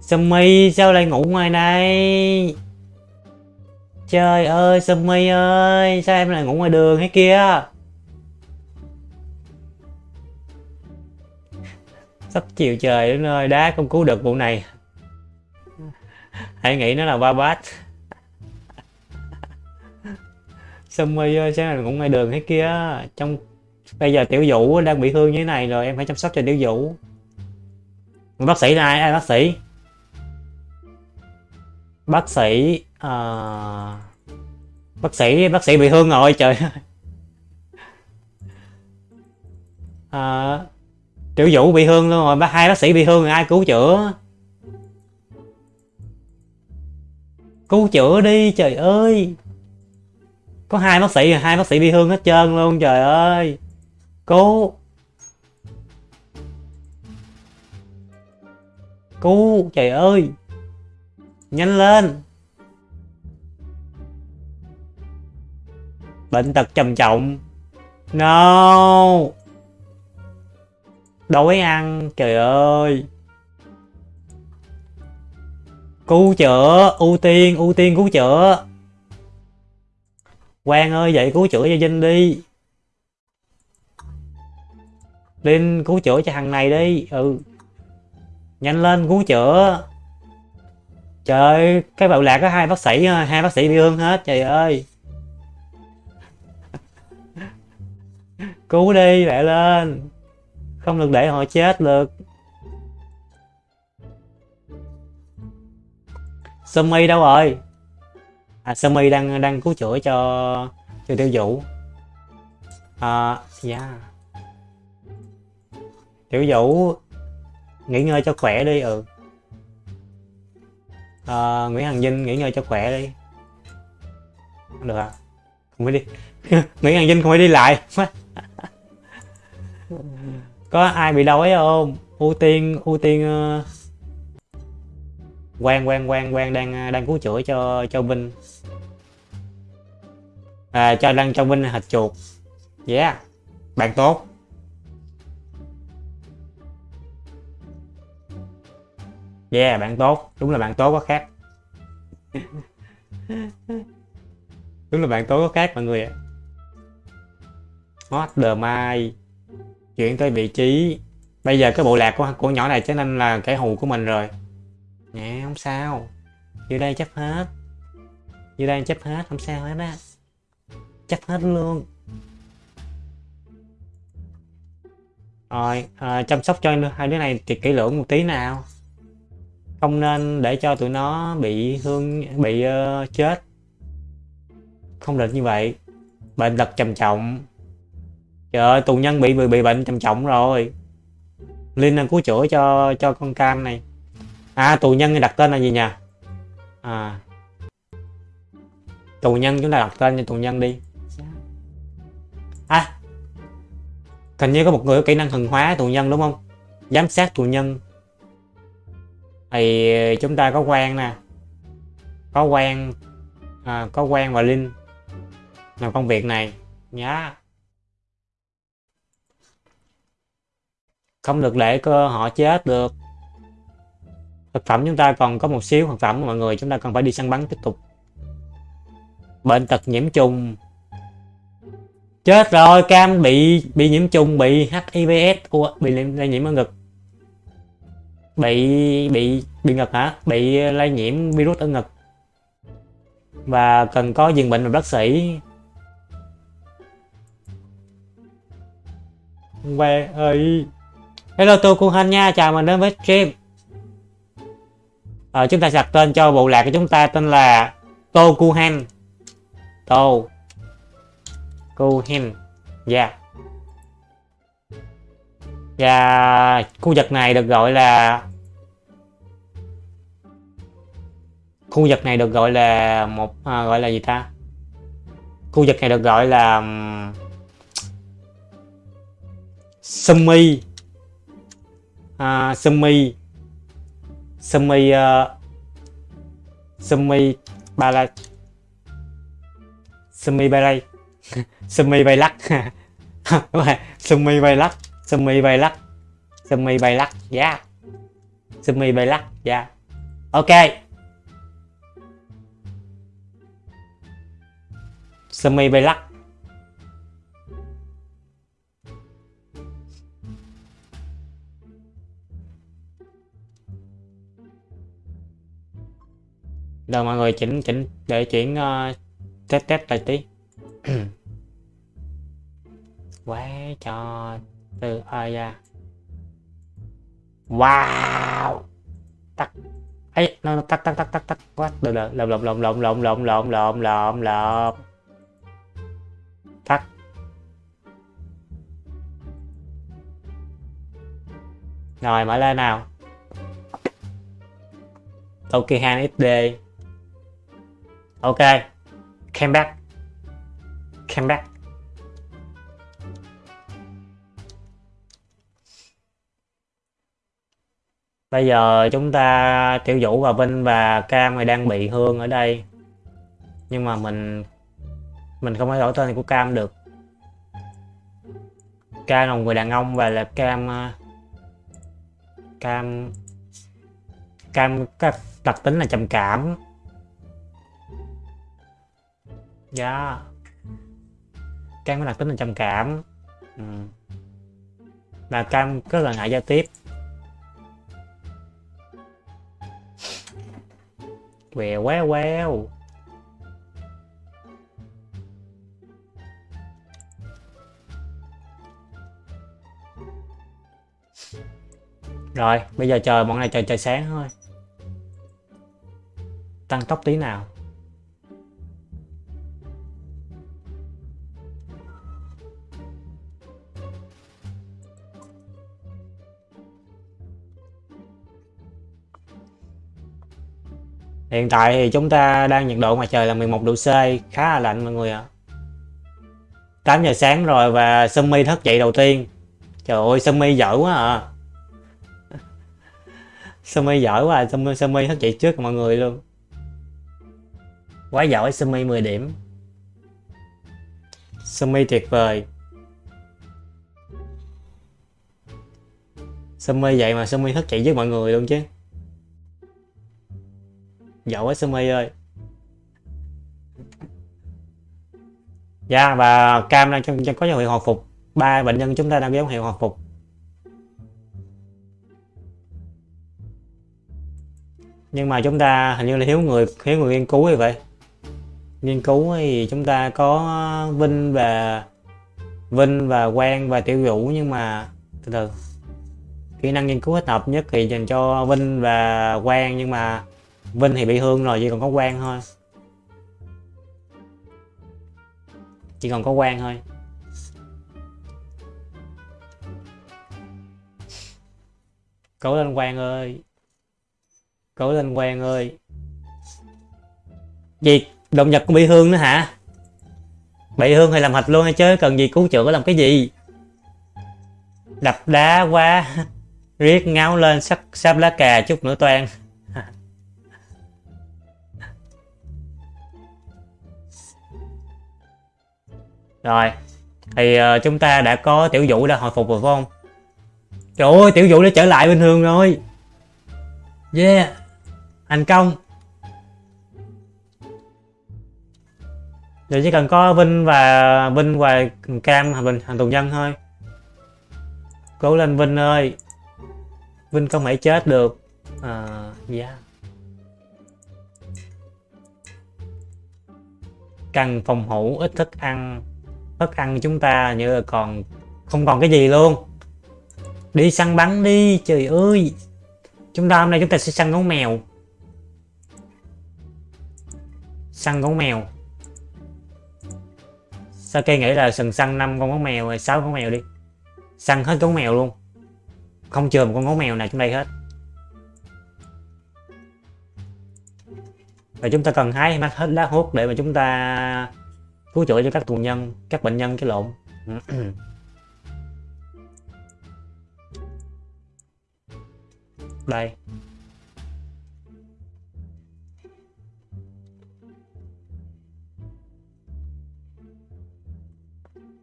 Sumi sao lại ngủ ngoài này? Trời ơi Sumi ơi sao em lại ngủ ngoài đường hay kia? Sắp chiều trời đến nơi đá không cứu được vụ này. Hãy nghĩ nó là ba bát. Xong rồi ờ, sáng là cũng ngay đường thế kia trong bây giờ tiểu vũ đang bị thương như thế này rồi em phải chăm sóc cho tiểu vũ. Bác sĩ này ai? Bác sĩ? Bác sĩ à... bác sĩ bác sĩ bị thương rồi trời à, tiểu vũ bị thương luôn rồi bác hai bác sĩ bị thương rồi ai cứu chữa? Cứu chữa đi trời ơi có hai bác sĩ hai bác sĩ bị thương hết trơn luôn, trời ơi. Cứu cứu trời ơi. Nhanh lên. Bệnh tật trầm trọng. No. Đói ăn, trời ơi. Cứu chữa, ưu tiên ưu tiên cứu chữa. Quang ơi vậy cứu chữa cho Vinh đi. Linh, cứu chữa cho thằng này đi. Ừ. Nhanh lên, cứu chữa. Trời cái bạo lạc có hai bác sĩ, hai bác sĩ bị thương hết, trời ơi. Cứu đi lại lên. Không được để họ chết được. Sumi đâu rồi? À Sumi đang đang cứu chữa cho cho tiểu vũ. À dạ. Tiểu vũ nghỉ ngơi cho khỏe đi ừ. À, Nguyễn Hằng Vinh nghỉ ngơi cho khỏe đi. Không được à không phải đi. Nguyễn Hằng Vinh không phải đi lại. Có ai bị đói không? Ưu tiên ưu tiên ờ, uh... quan quan quan quan đang ờ, đang cứu chữa cho cho Vinh à, cho đăng cho Minh hạch chuột. Yeah bạn tốt. Yeah bạn tốt. Đúng là bạn tốt có khác. Đúng là bạn tốt có khác mọi người ạ. Hot the mai? Chuyển tới vị trí. Bây giờ cái bộ lạc của của nhỏ này trở nên là kẻ hù của mình rồi. Nè không sao. Vô đây chấp hết. Vô đây chấp hết không sao hết á chắc hết luôn. Rồi à, chăm sóc cho hai đứa này thì kỹ lưỡng một tí nào. Không nên để cho tụi nó bị thương bị uh, chết. Không được như vậy. Bệnh tật trầm trọng. Trời ơi tù nhân bị bị, bị bệnh trầm trọng rồi. Linh đang cứu chữa cho cho con cam này. À tù nhân đặt tên là gì nhỉ? À. Tù nhân chúng ta đặt tên cho tù nhân đi. Hình như có một người có kỹ năng thần hóa tù nhân đúng không? Giám sát tù nhân. Thì chúng ta có quan nè. Có quan. À, có quan và linh. Làm công việc này. Nhá. Không được để cơ họ chết được. Thực phẩm chúng ta còn có một xíu thực phẩm mọi người chúng ta cần phải đi săn bắn tiếp tục. Bệnh tật nhiễm trùng chết rồi cam bị bị nhiễm trùng bị hivs Ủa, bị lây nhiễm ở ngực. Bị bị bị ngực hả? Bị lây nhiễm virus ở ngực. Và cần có dừng bệnh và bác sĩ. Về ơi. Hello tôi cung hanh nha. Chào mình đến với stream. Ờ, chúng ta đặt tên cho bộ lạc của chúng ta tên là tô cu hen tô. Cohen dạ. Yeah. và khu vực này được gọi là khu vực này được gọi là một à, gọi là gì ta? Khu vực này được gọi là sumi. À, sumi. Sumi uh, sumi ba sumi Balay sumi bay lắc. Sumi bay lắc. Sumi bay lắc. Sumi bay lắc. Yeah. Sumi bay lắc. Yeah. Ok. Sumi bay lắc. Rồi mọi người chỉnh chỉnh để chuyển uh, test test lại tí. quá cho từ ơi ra wow tắt ấy nó tắt tắt tắt tắt tắt quá được được lộn lộn lộn lộn lộn lộn lộn lộn lộn lộn tắt rồi mở lên nào ok han XD ok came back came back bây giờ chúng ta tiểu vũ và vinh và cam này đang bị hương ở đây. Nhưng mà mình mình không thể đổi tên của cam được. Cam là một người đàn ông và là cam ờ, cam cam các đặc tính là trầm cảm. Dạ. Yeah. cam có đặc tính là trầm cảm. Ừ. và cam rất là ngại giao tiếp. Quèo quá quéo rồi, bây giờ chờ bọn này chờ trời sáng thôi. Tăng tốc tí nào. Hiện tại thì chúng ta đang nhiệt độ ngoài trời là 11 độ C, khá là lạnh mọi người ạ. À. 8 giờ sáng rồi và Sumi thức dậy đầu tiên. Trời ơi, Sumi giỏi quá à. Sumi giỏi quá à, Sumi, Sumi thức dậy trước mọi người luôn. Quá giỏi Sumi 10 điểm. Sumi tuyệt vời. Sumi vậy mà Sumi thức dậy với mọi người luôn chứ. Giỏi quá Sumi ơi. Dạ và cam đang trong, có dấu hiệu hồi phục. Ba bệnh nhân chúng ta đang có dấu hiệu hồi phục. Nhưng mà chúng ta hình như là thiếu người thiếu người nghiên cứu như vậy. Nghiên cứu thì chúng ta có Vinh và Vinh và Quang và Tiểu Vũ nhưng mà từ từ kỹ năng nghiên cứu thích hợp nhất thì dành cho Vinh và Quang nhưng mà Vinh thì bị thương rồi, chỉ còn có quan thôi. Chỉ còn có quan thôi. Cố lên quan ơi. Cố lên quan ơi. Gì? Động vật cũng bị thương nữa hả? Bị thương hay làm hạch luôn hay chứ? Cần gì cứu chữa làm cái gì? Đập đá quá. Riết ngáo lên, sắp sắp lá cà chút nữa toan. Rồi, thì uh, chúng ta đã có tiểu vũ đã hồi phục rồi phải không? Trời ơi, tiểu vũ đã trở lại bình thường rồi. Yeah, thành công. Giờ chỉ cần có Vinh và Vinh và Cam hành bình hành tù nhân thôi. Cố lên Vinh ơi. Vinh không thể chết được. À, yeah. Cần phòng thủ ít thức ăn thức ăn chúng ta như là còn, không còn cái gì luôn. Đi săn bắn đi, trời ơi. Chúng ta hôm nay chúng ta sẽ săn gấu mèo. Săn gấu mèo. Sao cây nghĩ là sừng săn năm con gấu mèo hay sáu con mèo đi? Săn hết gấu mèo luôn. Không chừa một con gấu mèo nào trong đây hết. Và chúng ta cần hái mắt hết lá hút để mà chúng ta cứu chữa cho các tù nhân các bệnh nhân cái lộn. Đây.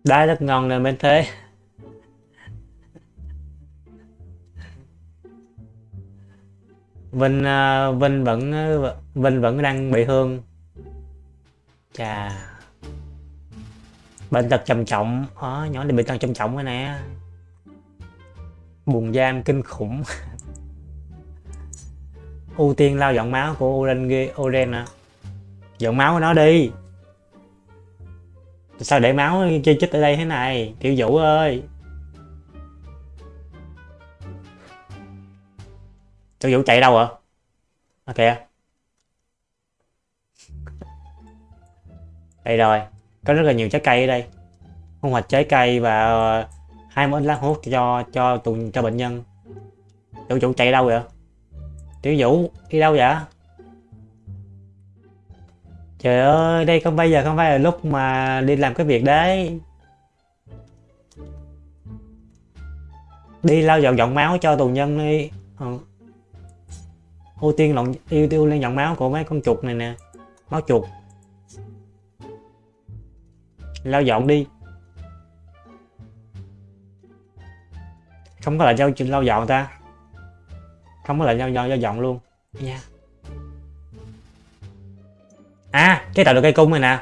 Đá rất ngon nè bên thế. Vinh uh, Vinh vẫn à, Vinh vẫn đang bị thương. Chà bệnh tật trầm trọng. Đó, nhỏ này bệnh tật trầm trọng rồi nè. Buồn giam kinh khủng. Ưu tiên lao dọn máu của Oren ghê Oren à. Dọn máu của nó đi. Sao để máu chơi chích ở đây thế này? Tiểu vũ ơi. Tiểu vũ chạy đâu ạ? À kìa. Đây rồi có rất là nhiều trái cây ở đây. Thu hoạch trái cây và ờ, hai món lá hút cho cho tù cho bệnh nhân. Tiểu vũ chạy đâu vậy? Tiểu vũ đi đâu vậy? Trời ơi, đây không bây giờ, không phải là lúc mà đi làm cái việc đấy. Đi lau dọn dọn máu cho tù nhân đi. Ừ. ưu tiên lọn ưu tiên lên dọn máu của mấy con chuột này nè. Máu chuột lau dọn đi. Không có lại giao lau dọn ta. Không có lại lau dọn lau dọn luôn. Nha à cái tạo được cây cung này nè.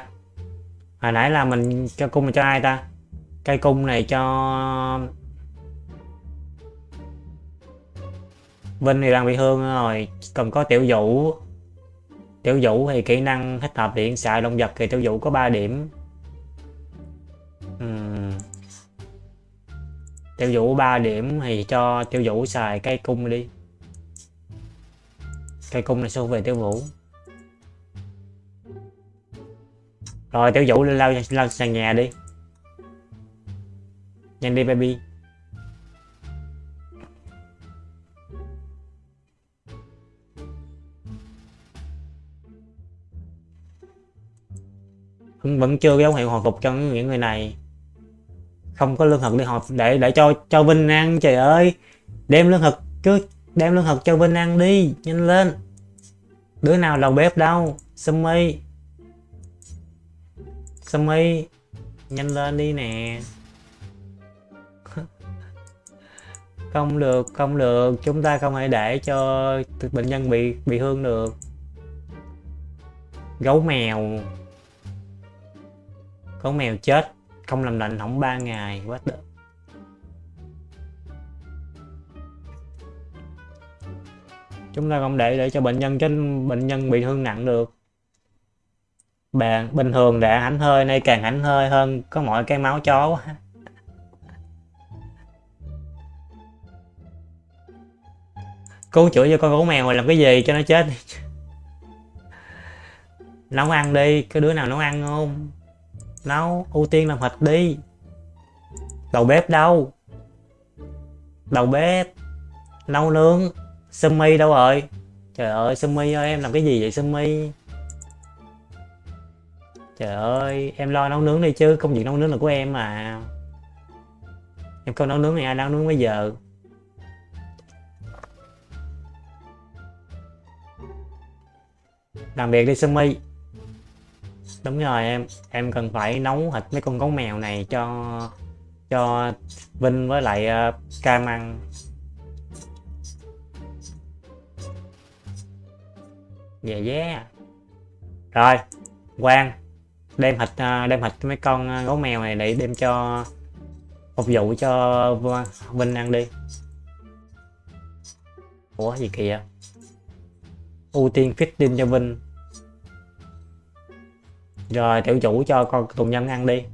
Hồi nãy là mình cho cung này cho ai ta? Cây cung này cho Vinh thì đang bị thương rồi. Cần có tiểu vũ. Tiểu vũ thì kỹ năng thích hợp điện xạ động vật thì tiểu vũ có 3 điểm tiêu vũ 3 điểm thì cho tiêu vũ xài cây cung đi. Cây cung này xô về tiêu vũ. Rồi, tiêu vũ lao lao sàn nhà đi. Nhanh đi, baby. Vẫn vẫn chưa có dấu hiệu hồi phục cho những người này không có lương thực đi họp để để cho cho Vinh ăn, trời ơi. Đem lương thực cứ đem lương thực cho Vinh ăn đi, nhanh lên. Đứa nào đầu bếp đâu Sumi Sumi nhanh lên đi nè. Không được không được, chúng ta không thể để cho bệnh nhân bị bị thương được. Gấu mèo. Gấu mèo chết không làm lạnh hỏng 3 ngày, quá đỡ chúng ta không để để cho bệnh nhân trên bệnh nhân bị thương nặng được. Bạn bình thường đã hãnh hơi, nay càng hãnh hơi hơn, có mọi cái máu chó quá. Cứu chữa cho con gấu mèo rồi làm cái gì cho nó chết nấu ăn đi, cái đứa nào nấu ăn không? Nấu, ưu tiên làm thịt đi. Đầu bếp đâu? Đầu bếp. Nấu nướng. Sumi đâu rồi? Trời ơi, Sumi ơi, em làm cái gì vậy, Sumi? Trời ơi, em lo nấu nướng đi chứ, công việc nấu nướng là của em mà. Em không nấu nướng thì ai nấu nướng bây giờ? Làm việc đi, Sumi đúng rồi em em cần phải nấu thịt mấy con gấu mèo này cho cho Vinh với lại uh, Cam ăn. Dạ yeah yeah rồi Quang đem thịt uh, đem thịt mấy con ờ, gấu mèo này để đem cho phục vụ cho Vinh ăn đi. Ủa gì kìa? Ưu tiên feeding cho Vinh rồi tiểu chủ cho con tù nhân ăn đi.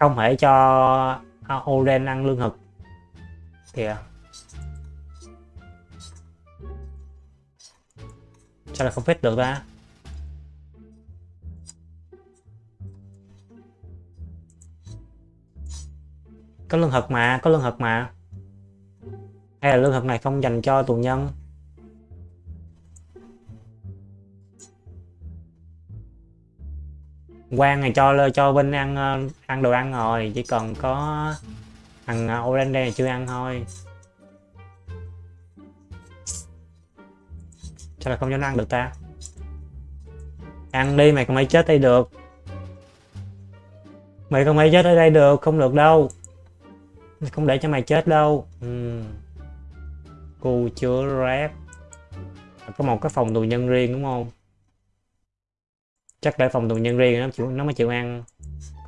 Không thể cho à, Oren ăn lương thực. Kìa. Sao lại không phết được ta? Có lương thực mà, có lương thực mà. Hay là lương thực này không dành cho tù nhân Quang này cho cho Vinh ăn ờ, ăn đồ ăn rồi, chỉ cần có thằng ờ, Orange này chưa ăn thôi. Sao là không cho nó ăn được ta. Ăn đi, mày không phải chết đây được. Mày không phải chết ở đây được, không được đâu. Không để cho mày chết đâu. Ừ. chưa chứa rác có một cái phòng tù nhân riêng đúng không? Chắc để phòng tù nhân riêng nó chịu nó mới chịu ăn.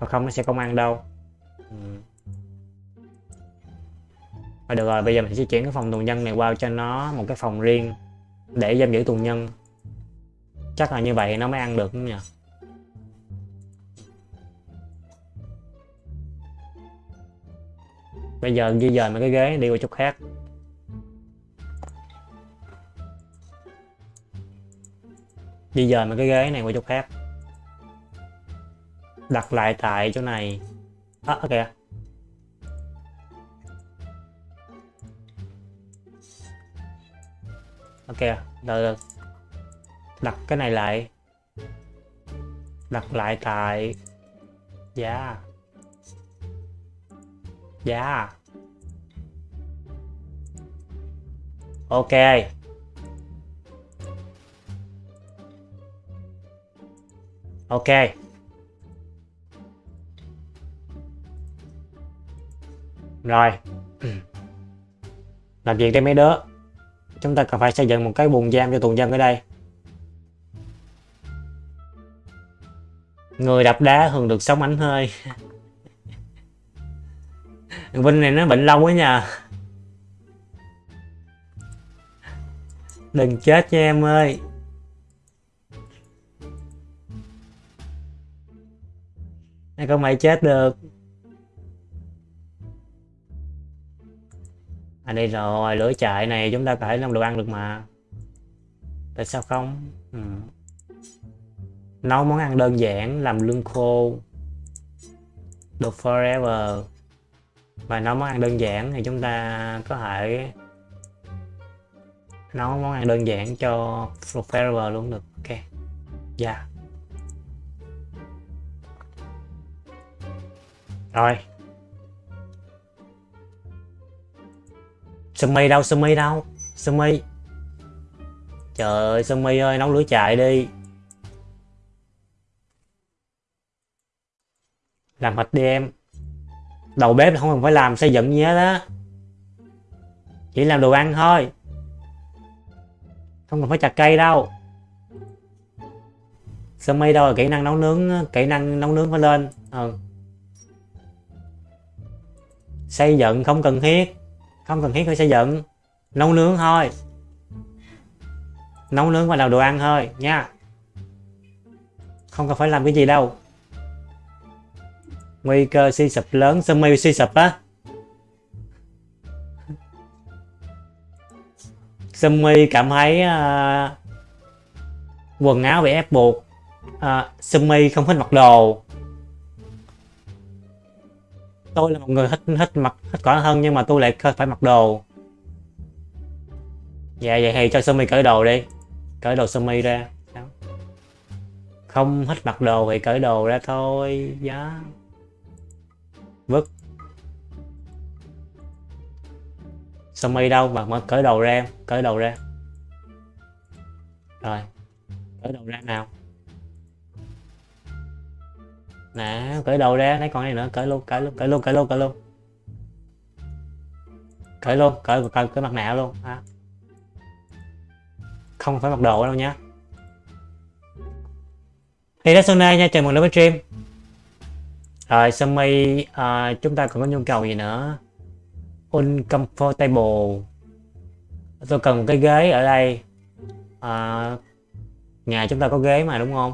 Còn không nó sẽ không ăn đâu. Ừ. Rồi được rồi bây giờ mình sẽ chuyển cái phòng tù nhân này qua cho nó một cái phòng riêng để giam giữ tù nhân. Chắc là như vậy nó mới ăn được đúng nhỉ? Bây giờ di dời mấy cái ghế đi qua chỗ khác. Di dời mấy cái ghế này qua chỗ khác đặt lại tại chỗ này. À, ok ok rồi, rồi đặt cái này lại. Đặt lại tại giá giá ok. Ok. Rồi. Làm việc đây mấy đứa. Chúng ta cần phải xây dựng một cái buồng giam cho tù nhân ở đây. Người đập đá thường được sống ảnh hơi. Vinh này nó bệnh lâu quá nha. Đừng chết nha em ơi. Ai không mày chết được. À đây rồi, lửa chạy này, chúng ta có thể làm đồ ăn được mà. Tại sao không? Ừ. nấu món ăn đơn giản, làm lương khô, được forever. Và nấu món ăn đơn giản thì chúng ta có thể nấu món ăn đơn giản cho forever luôn được. Ok. Dạ. Yeah. rồi. Sumi đâu Sumi đâu? Sumi trời ơi Sumi ơi, nấu lửa chạy đi. Làm thịt đi em. Đầu bếp không cần phải làm, xây dựng gì hết á. Chỉ làm đồ ăn thôi. Không cần phải chặt cây đâu. Sumi đâu là kỹ năng nấu nướng, kỹ năng nấu nướng phải lên. Ừ. xây dựng không cần thiết không cần thiết phải xây dựng. Nấu nướng thôi. Nấu nướng và làm đồ ăn thôi nha. Không cần phải làm cái gì đâu. Nguy cơ suy sụp lớn sumi suy sụp á. Sumi cảm thấy uh, quần áo bị ép buộc. À, uh, sumi không thích mặc đồ tôi là một người thích thích mặc, thích cỏ hơn nhưng mà tôi lại phải mặc đồ. Dạ vậy thì cho sumi cởi đồ đi. Cởi đồ sumi ra. Không thích mặc đồ thì cởi đồ ra thôi. Giá vứt. Sumi đâu mà mở cởi đồ ra, cởi đồ ra. Rồi. Cởi đầu ra nào? Nè cởi đầu ra lấy con này nữa cởi luôn cởi luôn cởi luôn cởi luôn cởi luôn. Cởi luôn cởi cởi, cởi mặt nạ luôn à. không phải mặc đồ đâu nhá thì đó Sona nha chào mừng đến với stream. Rồi Sumi à, ờ, chúng ta còn có nhu cầu gì nữa? Uncomfortable. Tôi cần một cái ghế ở đây. À, nhà chúng ta có ghế mà đúng không?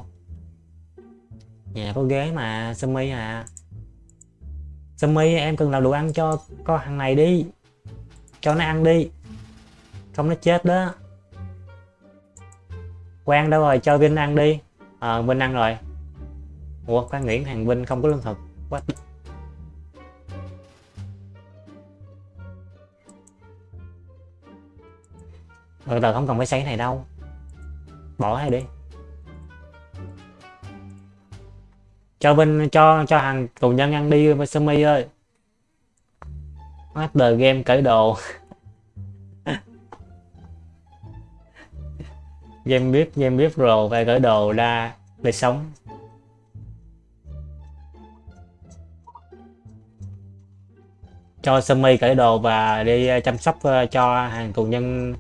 Dạ, nhà có ghế mà Sumi à. Sumi em cần làm đồ ăn cho con thằng này đi. Cho nó ăn đi. Không nó chết đó. Quang đâu rồi? Cho Vinh ăn đi. Ờ à, Vinh ăn rồi. Ủa Quang Nguyễn thằng Vinh không có lương thực. What? Ờ, từ từ không cần phải xây này đâu. Bỏ hay đi. Cho bên cho cho hàng tù nhân ăn đi sumi ơi. Master game cởi đồ. Game biết game biết rồi phải cởi đồ ra để sống. Cho sumi cởi đồ và đi ờ, chăm sóc ờ, cho hàng tù nhân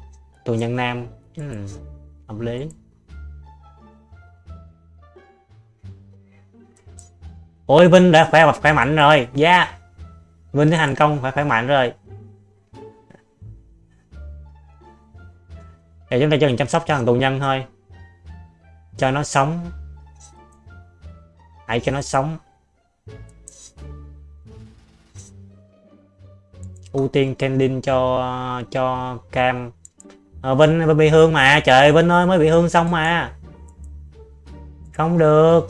tù nhân nam. Ừ, hợp lý. Ôi vinh đã khỏe khỏe mạnh rồi. Dạ. Yeah. vinh đã thành công phải khỏe mạnh rồi. Để chúng ta chỉ cần chăm sóc cho thằng tù nhân thôi. Cho nó sống. Hãy cho nó sống. Ưu tiên trending cho cho cam. À, vinh bị hương mà. Trời vinh ơi mới bị hương xong mà. Không được.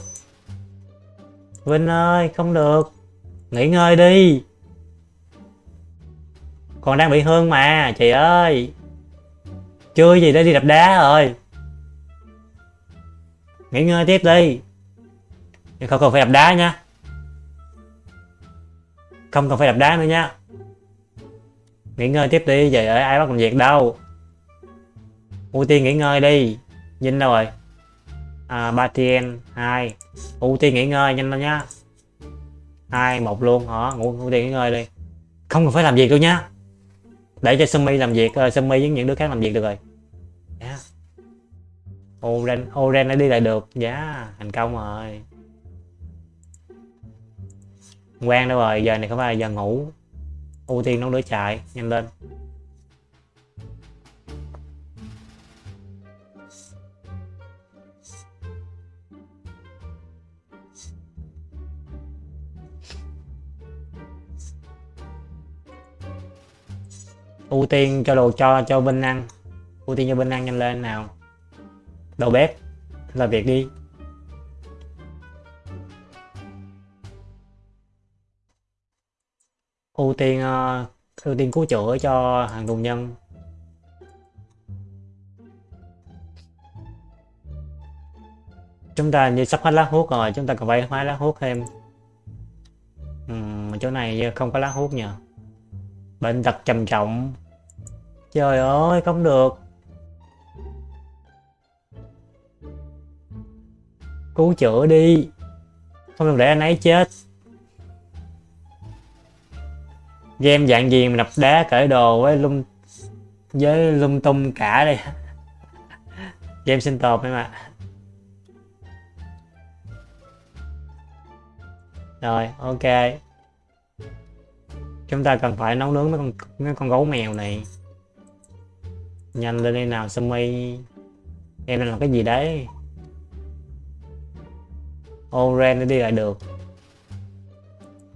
Vinh ơi không được. Nghỉ ngơi đi. Còn đang bị hương mà Chị ơi. Chưa gì đã đi đập đá rồi. Nghỉ ngơi tiếp đi. Không cần phải đập đá nha. Không cần phải đập đá nữa nha. Nghỉ ngơi tiếp đi vậy ơi ai bắt làm việc đâu. Ưu tiên nghỉ ngơi đi. Vinh đâu rồi. À, Batien 2 ưu tiên nghỉ ngơi nhanh lên nha. hai một luôn hả? Ngủ ưu tiên nghỉ ngơi đi. Không cần phải làm việc đâu nha. để cho Sumi làm việc uh, Sumi với những đứa khác làm việc được rồi. Yeah. Oren Oren đã đi lại được. Giá yeah, thành công rồi. Quen đâu rồi? Giờ này không phải là giờ ngủ. Ưu tiên nấu đứa chạy nhanh lên. ưu tiên cho đồ cho cho Vinh ăn. Ưu tiên cho Vinh ăn nhanh lên nào. Đầu bếp là việc đi. Ưu tiên ờ, ưu tiên cứu chữa cho hàng tù nhân. Chúng ta như sắp hết lá hút rồi chúng ta cần phải hóa lá hút thêm. Ừ, chỗ này không có lá hút nhờ bệnh tật trầm trọng. Trời ơi, không được. Cứu chữa đi. Không được để anh ấy chết. Game dạng gì mà đập đá cởi đồ với lung với lung tung cả đây? Game sinh tồn em ạ. Rồi, ok chúng ta cần phải nấu nướng mấy con mấy con gấu mèo này. Nhanh lên đây nào Sumi em đang làm cái gì đấy? Oren đi lại được.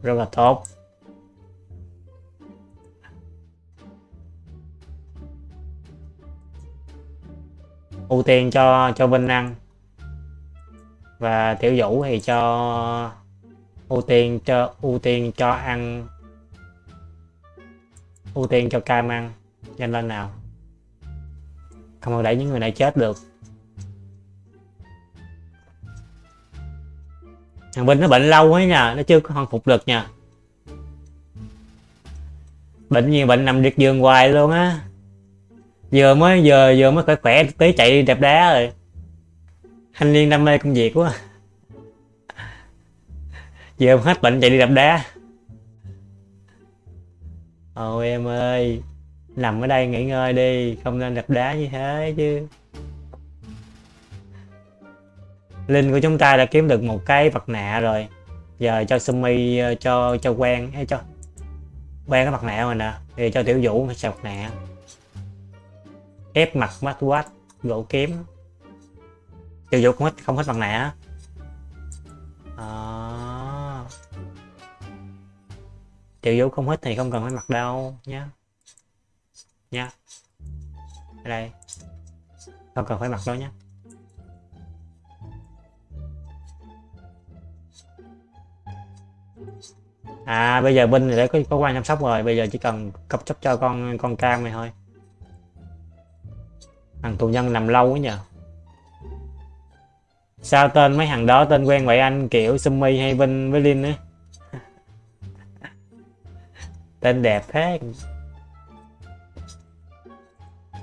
Rất là tốt. Ưu tiên cho cho Vinh ăn. Và Tiểu Vũ thì cho, ưu tiên cho, ưu tiên cho ăn ưu tiên cho cam ăn, nhanh lên nào. Không được để những người này chết được. Thằng Vinh nó bệnh lâu ấy nha, nó chưa có hồi phục được nha. Bệnh nhiều bệnh nằm liệt giường hoài luôn á. Vừa mới vừa vừa mới khỏe khỏe, tí chạy đi đá rồi. Thanh niên đam mê công việc quá. Vừa hết bệnh chạy đi đập đá ôi em ơi, nằm ở đây nghỉ ngơi đi, không nên đập đá như thế chứ. Linh của chúng ta đã kiếm được một cái vật nạ rồi. Giờ cho sumi ờ, cho cho quen hay cho quen cái mặt nạ rồi nè. Thì cho tiểu vũ xài mặt nạ. Ép mặt mắt quát, gỗ kiếm tiểu vũ không hết không hết mặt nạ. À tiểu vũ không hết thì không cần phải mặc đâu, nhá. Nha ở đây. Không cần phải mặc đâu nhé à bây giờ binh thì đã có có quan chăm sóc rồi, bây giờ chỉ cần cấp chấp cho con con cam này thôi. Thằng tù nhân nằm lâu quá nhờ. Sao tên mấy thằng đó tên quen vậy anh? Kiểu Sumi hay Vinh với Linh ấy tên đẹp thế.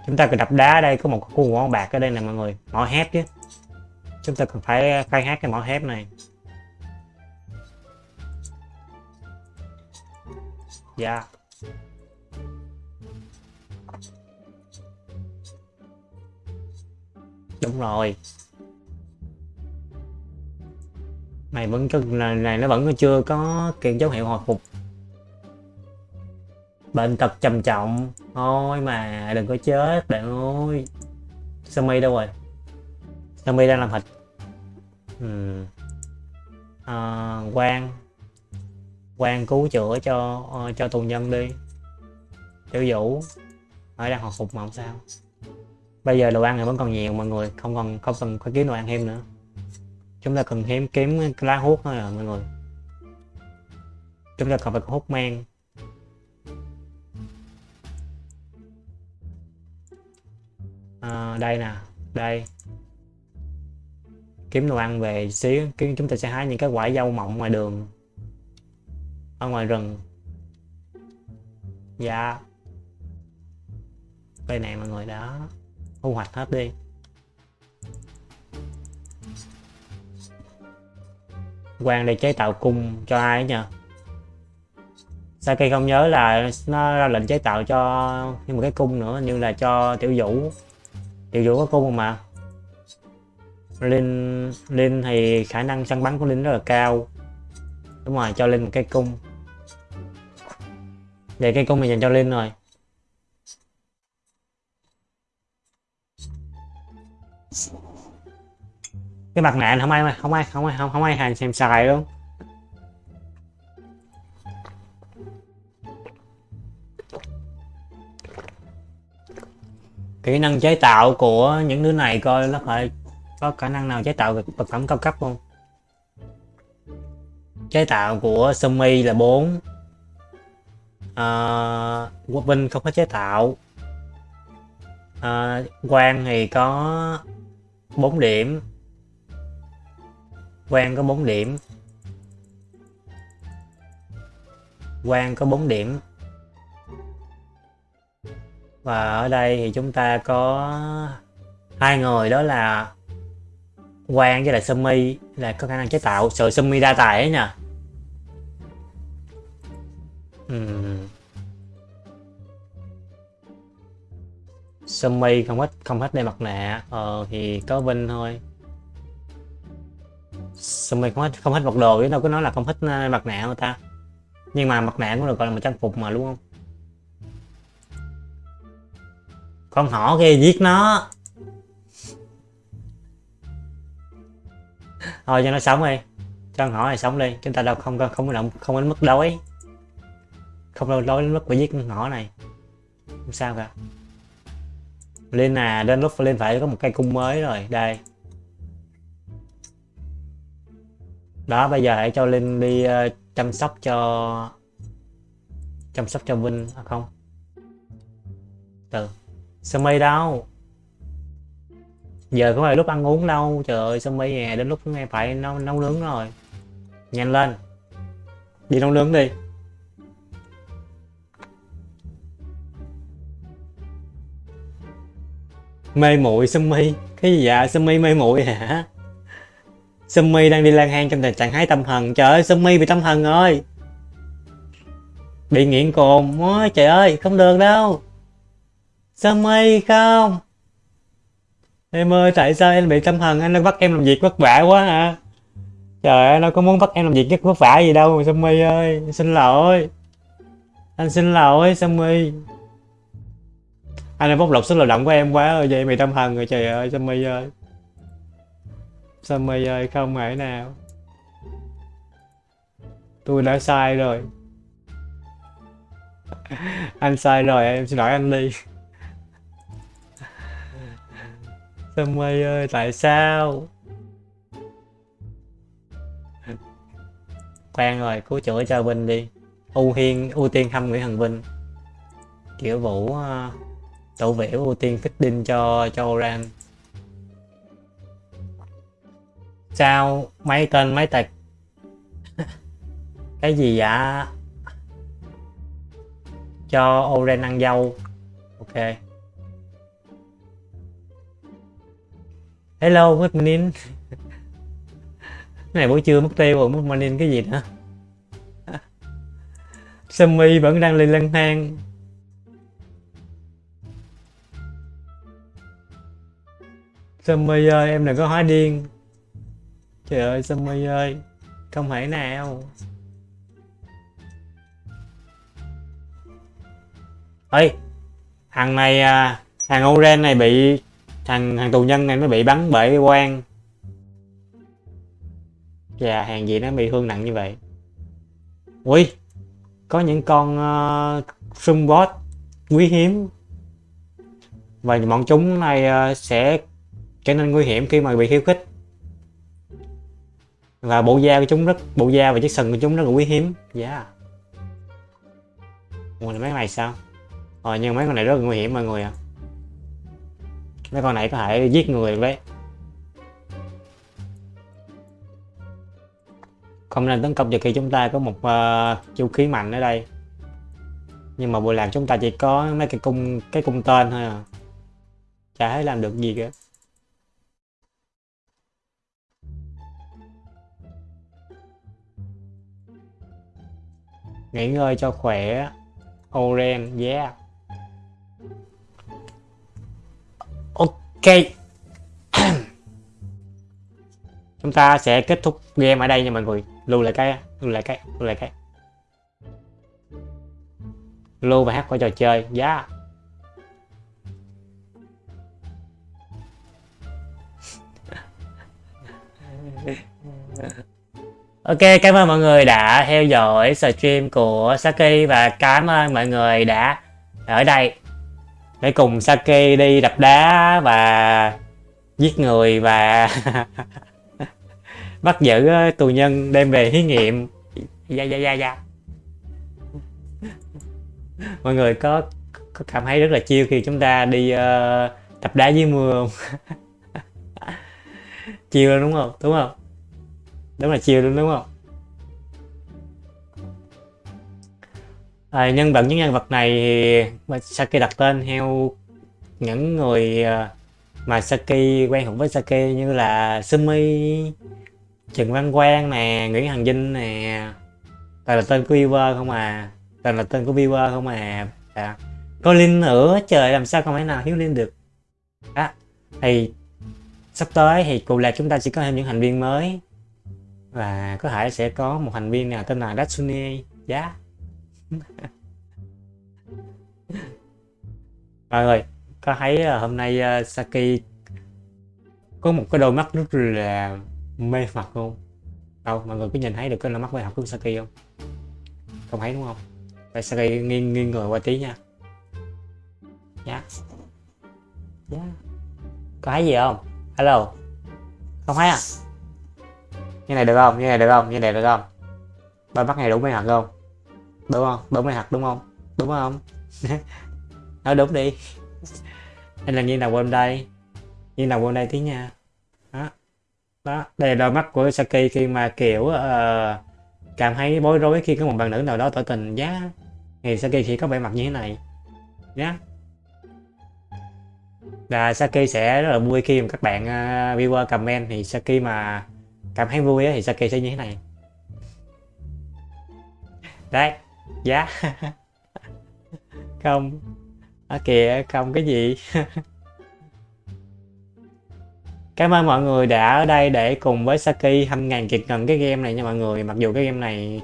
Chúng ta cần đập đá đây có một khu mỏ bạc ở đây nè mọi người. Mỏ hép chứ. Chúng ta cần phải uh, khai thác cái mỏ hép này. Dạ. Yeah. đúng rồi. Này vẫn này, này nó vẫn chưa có kiện dấu hiệu hồi phục bệnh tật trầm trọng. Thôi mà đừng có chết bạn ơi. Sammy đâu rồi? Sammy đang làm thịt? Ừ. à, quan quan cứu chữa cho uh, cho tù nhân đi. Tiểu vũ. Ở đang hồi phục mà không sao. Bây giờ đồ ăn thì vẫn còn nhiều mọi người không còn không cần phải kiếm đồ ăn thêm nữa. Chúng ta cần thêm kiếm lá hút thôi à mọi người. Chúng ta cần phải hút men. À, đây nè đây. Kiếm đồ ăn về xíu kiếm chúng ta sẽ hái những cái quả dâu mọng ngoài đường ở ngoài rừng. Dạ. Đây này mọi người đó. Thu hoạch hết đi. Quan để chế tạo cung cho ai nhờ? Saki không nhớ là nó ra lệnh chế tạo cho thêm một cái cung nữa như là cho tiểu vũ tiểu vũ có cung mà linh linh thì khả năng săn bắn của linh rất là cao. Đúng rồi, cho linh một cái cung. Vậy cái cung này dành cho linh rồi. Cái mặt nạ không ai không ai không ai, không không ai hàng xem xài luôn. Kỹ năng chế tạo của những đứa này coi nó phải có khả năng nào chế tạo được vật phẩm cao cấp không? Chế tạo của Sumi là 4 à, quốc binh không có chế tạo. À, quan thì có 4 điểm. Quan có 4 điểm. Quan có 4 điểm và ở đây thì chúng ta có hai người, đó là Quang với lại Sumi. Là có khả năng chế tạo. Sự Sumi đa tài ấy nha uhm. Sumi không hết không hết đeo mặt nạ. Ờ thì có Vinh thôi. Sumi không hết không hết vật đồ, chứ đâu có nói là không hết ờ, mặt nạ người ta. Nhưng mà mặt nạ cũng được gọi là một trang phục mà, đúng không? Con hổ kia giết nó. Thôi cho nó sống đi. Cho con hổ này sống đi. Chúng ta đâu không không động không đến mức đói. Không đâu đói đến mức phải giết con hổ này. Không sao cả. Lên à đến lúc lên phải có một cây cung mới rồi. Đây. Đó bây giờ hãy cho linh đi uh, chăm sóc cho chăm sóc cho vinh à, không? Từ sao mây đâu? Giờ có phải lúc ăn uống đâu. Trời ơi sao mây nè đến lúc nghe phải nấu nấu nướng rồi. Nhanh lên. Đi nấu nướng đi. Mê muội Sumi cái gì vậy? Sumi mê muội hả? Sumi đang đi lang hang trong tình trạng hái tâm thần trời ơi Sumi bị tâm thần rồi. Bị nghiện cồn ôi trời ơi, không được đâu. Sumi không? Em ơi, tại sao em bị tâm thần anh nó bắt em làm việc vất vả quá hả? Trời ơi, nó có muốn bắt em làm việc rất vất vả gì đâu Sumi ơi? Xin lỗi. Anh xin lỗi Sumi anh đã bóc lột sức lao động của em quá rồi vậy mày tâm thần rồi, trời ơi Sumi ơi? Sumi ơi, không thể nào. Tôi đã sai rồi. Anh sai rồi, em xin lỗi anh đi. Sumi ơi tại sao? Khoan rồi cứu chữa cho Vinh đi. Ưu hiên ưu tiên thăm Nguyễn Hằng Vinh. Kiểu vũ uh, tổ vẻo ưu tiên đinh cho cho Oran. Sao? Mấy tên mấy tật cái gì vậy? Cho Oren ăn dâu. Ok. Hello mất manin. Này buổi trưa mất tiêu rồi mất morning cái gì nữa? Sammy vẫn đang lên lân thang. Sammy ơi em đừng có hóa điên. Trời ơi Sammy ơi Không thể nào. Ê, thằng này à, thằng Oren này bị thằng thằng tù nhân này nó bị bắn bởi quan và hàng gì nó bị thương nặng như vậy ui có những con ờ, uh, sung boss quý hiếm và bọn chúng này uh, sẽ trở nên nguy hiểm khi mà bị khiêu khích và bộ da của chúng rất bộ da và chiếc sừng của chúng rất là quý hiếm dạ yeah. ủa mấy này sao Ờ, nhưng mấy con này rất là nguy hiểm mọi người ạ. À. Mấy con này có thể giết người được đấy. Không nên tấn công trừ khi chúng ta có một uh, vũ khí mạnh ở đây. Nhưng mà bộ làm chúng ta chỉ có mấy cái cung cái cung tên thôi à. Chả thấy làm được gì cả. Nghỉ ngơi cho khỏe. Oren, yeah. Ok. Chúng ta sẽ kết thúc game ở đây nha mọi người. Lưu lại cái lưu lại cái lưu lại cái. Lưu và hát qua trò chơi giá yeah. Ok, cảm ơn mọi người đã theo dõi stream của Saki và cảm ơn mọi người đã ở đây để cùng Sake đi đập đá và giết người và bắt giữ ờ, tù nhân đem về thí nghiệm. Dạ dạ dạ dạ. Mọi người có có cảm thấy rất là chiêu khi chúng ta đi ờ, uh, tập đá dưới mưa không? Chiêu đúng không? Đúng không? Đúng là chiêu đúng không? À, nhân vật những nhân vật này thì Saki đặt tên theo những người à, mà Saki quen thuộc với Saki như là Sumi Trần Văn Quang nè Nguyễn Hằng Vinh nè. Toàn là tên của viewer không à. Toàn là tên của viewer không à, à. có Linh nữa trời làm sao không thể nào thiếu Linh được? Đó thì sắp tới thì cụ lạc chúng ta sẽ có thêm những thành viên mới. Và có thể sẽ có một thành viên nào tên là Datsune. Giá yeah mọi người có thấy à, hôm nay uh, Saki có một cái đôi mắt rất là mê hoặc không? Đâu mọi người có nhìn thấy được cái đôi mắt mê hoặc của Saki không? Không thấy đúng không? Tại Saki nghiêng nghiêng người qua tí nha. Dạ. Yeah. dạ. Yeah. có thấy gì không? Hello. Không thấy à? Như này được không? Như này được không? Như này được không? Đôi mắt này đúng mê hoặc không? Đúng không? Đúng hay thật đúng không? Đúng không? Nói đúng đi. Anh là như nào quên đây. Như nào quên đây tí nha. Đó. Đó đây là đôi mắt của Saki khi mà kiểu uh, cảm thấy bối rối khi có một bạn nữ nào đó tỏ tình. Giá thì Saki chỉ có vẻ mặt như thế này. Nhé và Saki sẽ rất là vui khi mà các bạn uh, viewer comment thì Saki mà cảm thấy vui thì Saki sẽ như thế này. Đấy giá không. À, kìa không cái gì. Cảm ơn mọi người đã ở đây để cùng với Saki hâm ngàn kiệt ngần cái game này nha mọi người. Mặc dù cái game này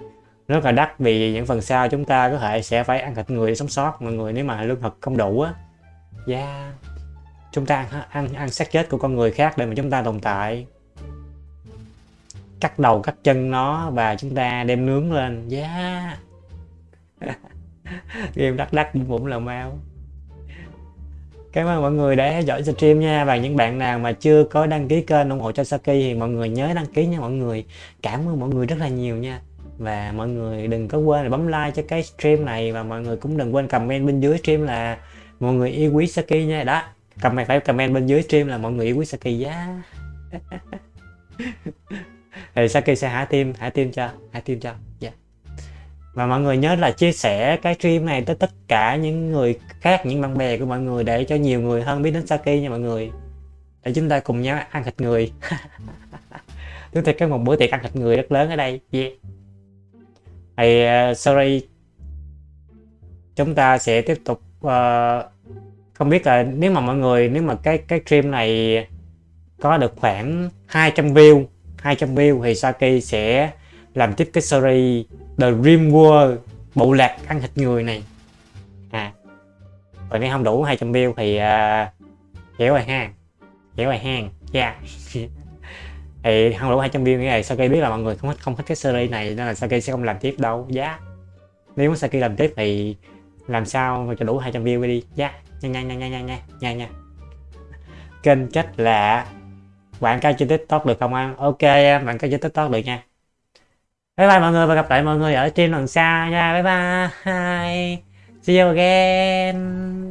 rất là đắt vì những phần sau chúng ta có thể sẽ phải ăn thịt người để sống sót mọi người nếu mà lương thực không đủ á. Yeah. chúng ta ăn, ăn ăn xác chết của con người khác để mà chúng ta tồn tại. Cắt đầu cắt chân nó và chúng ta đem nướng lên. Yeah. game đắt đắt cũng là mau. Cảm ơn mọi người đã theo dõi stream nha. Và những bạn nào mà chưa có đăng ký kênh ủng hộ cho Saki thì mọi người nhớ đăng ký nha mọi người. Cảm ơn mọi người rất là nhiều nha. Và mọi người đừng có quên là bấm like cho cái stream này. Và mọi người cũng đừng quên comment bên dưới stream là Mọi người yêu quý Saki nha. Đó, comment phải comment bên dưới stream là mọi người yêu quý Saki giá. Thì Saki sẽ hạ tim, hạ tim cho, hạ tim cho. Dạ. yeah và mọi người nhớ là chia sẻ cái stream này tới tất cả những người khác những bạn bè của mọi người để cho nhiều người hơn biết đến Saki nha mọi người. Để chúng ta cùng nhau ăn thịt người. Chúng ta có một bữa tiệc ăn thịt người rất lớn ở đây. Yeah. thì uh, sorry. Chúng ta sẽ tiếp tục uh, không biết là nếu mà mọi người nếu mà cái cái stream này có được khoảng 200 view 200 view thì Saki sẽ làm tiếp cái series The Dream World bộ lạc ăn thịt người này. À còn nếu không đủ 200 view thì uh, kéo rồi ha. Kéo rồi ha. Yeah dạ. thì không đủ 200 view nghĩa là Saki biết là mọi người không thích không thích cái series này nên là Saki sẽ không làm tiếp đâu. Giá yeah. nếu muốn Saki làm tiếp thì làm sao mà cho đủ 200 view đi? Dạ. Giá yeah. nha nha nha nha nha nha nha. Kênh cách là quảng cáo trên tiktok được không anh ok em có cáo trên tiktok được nha bye bye mọi người và gặp lại mọi người ở trên lần sau nha. Bye bye. See you again.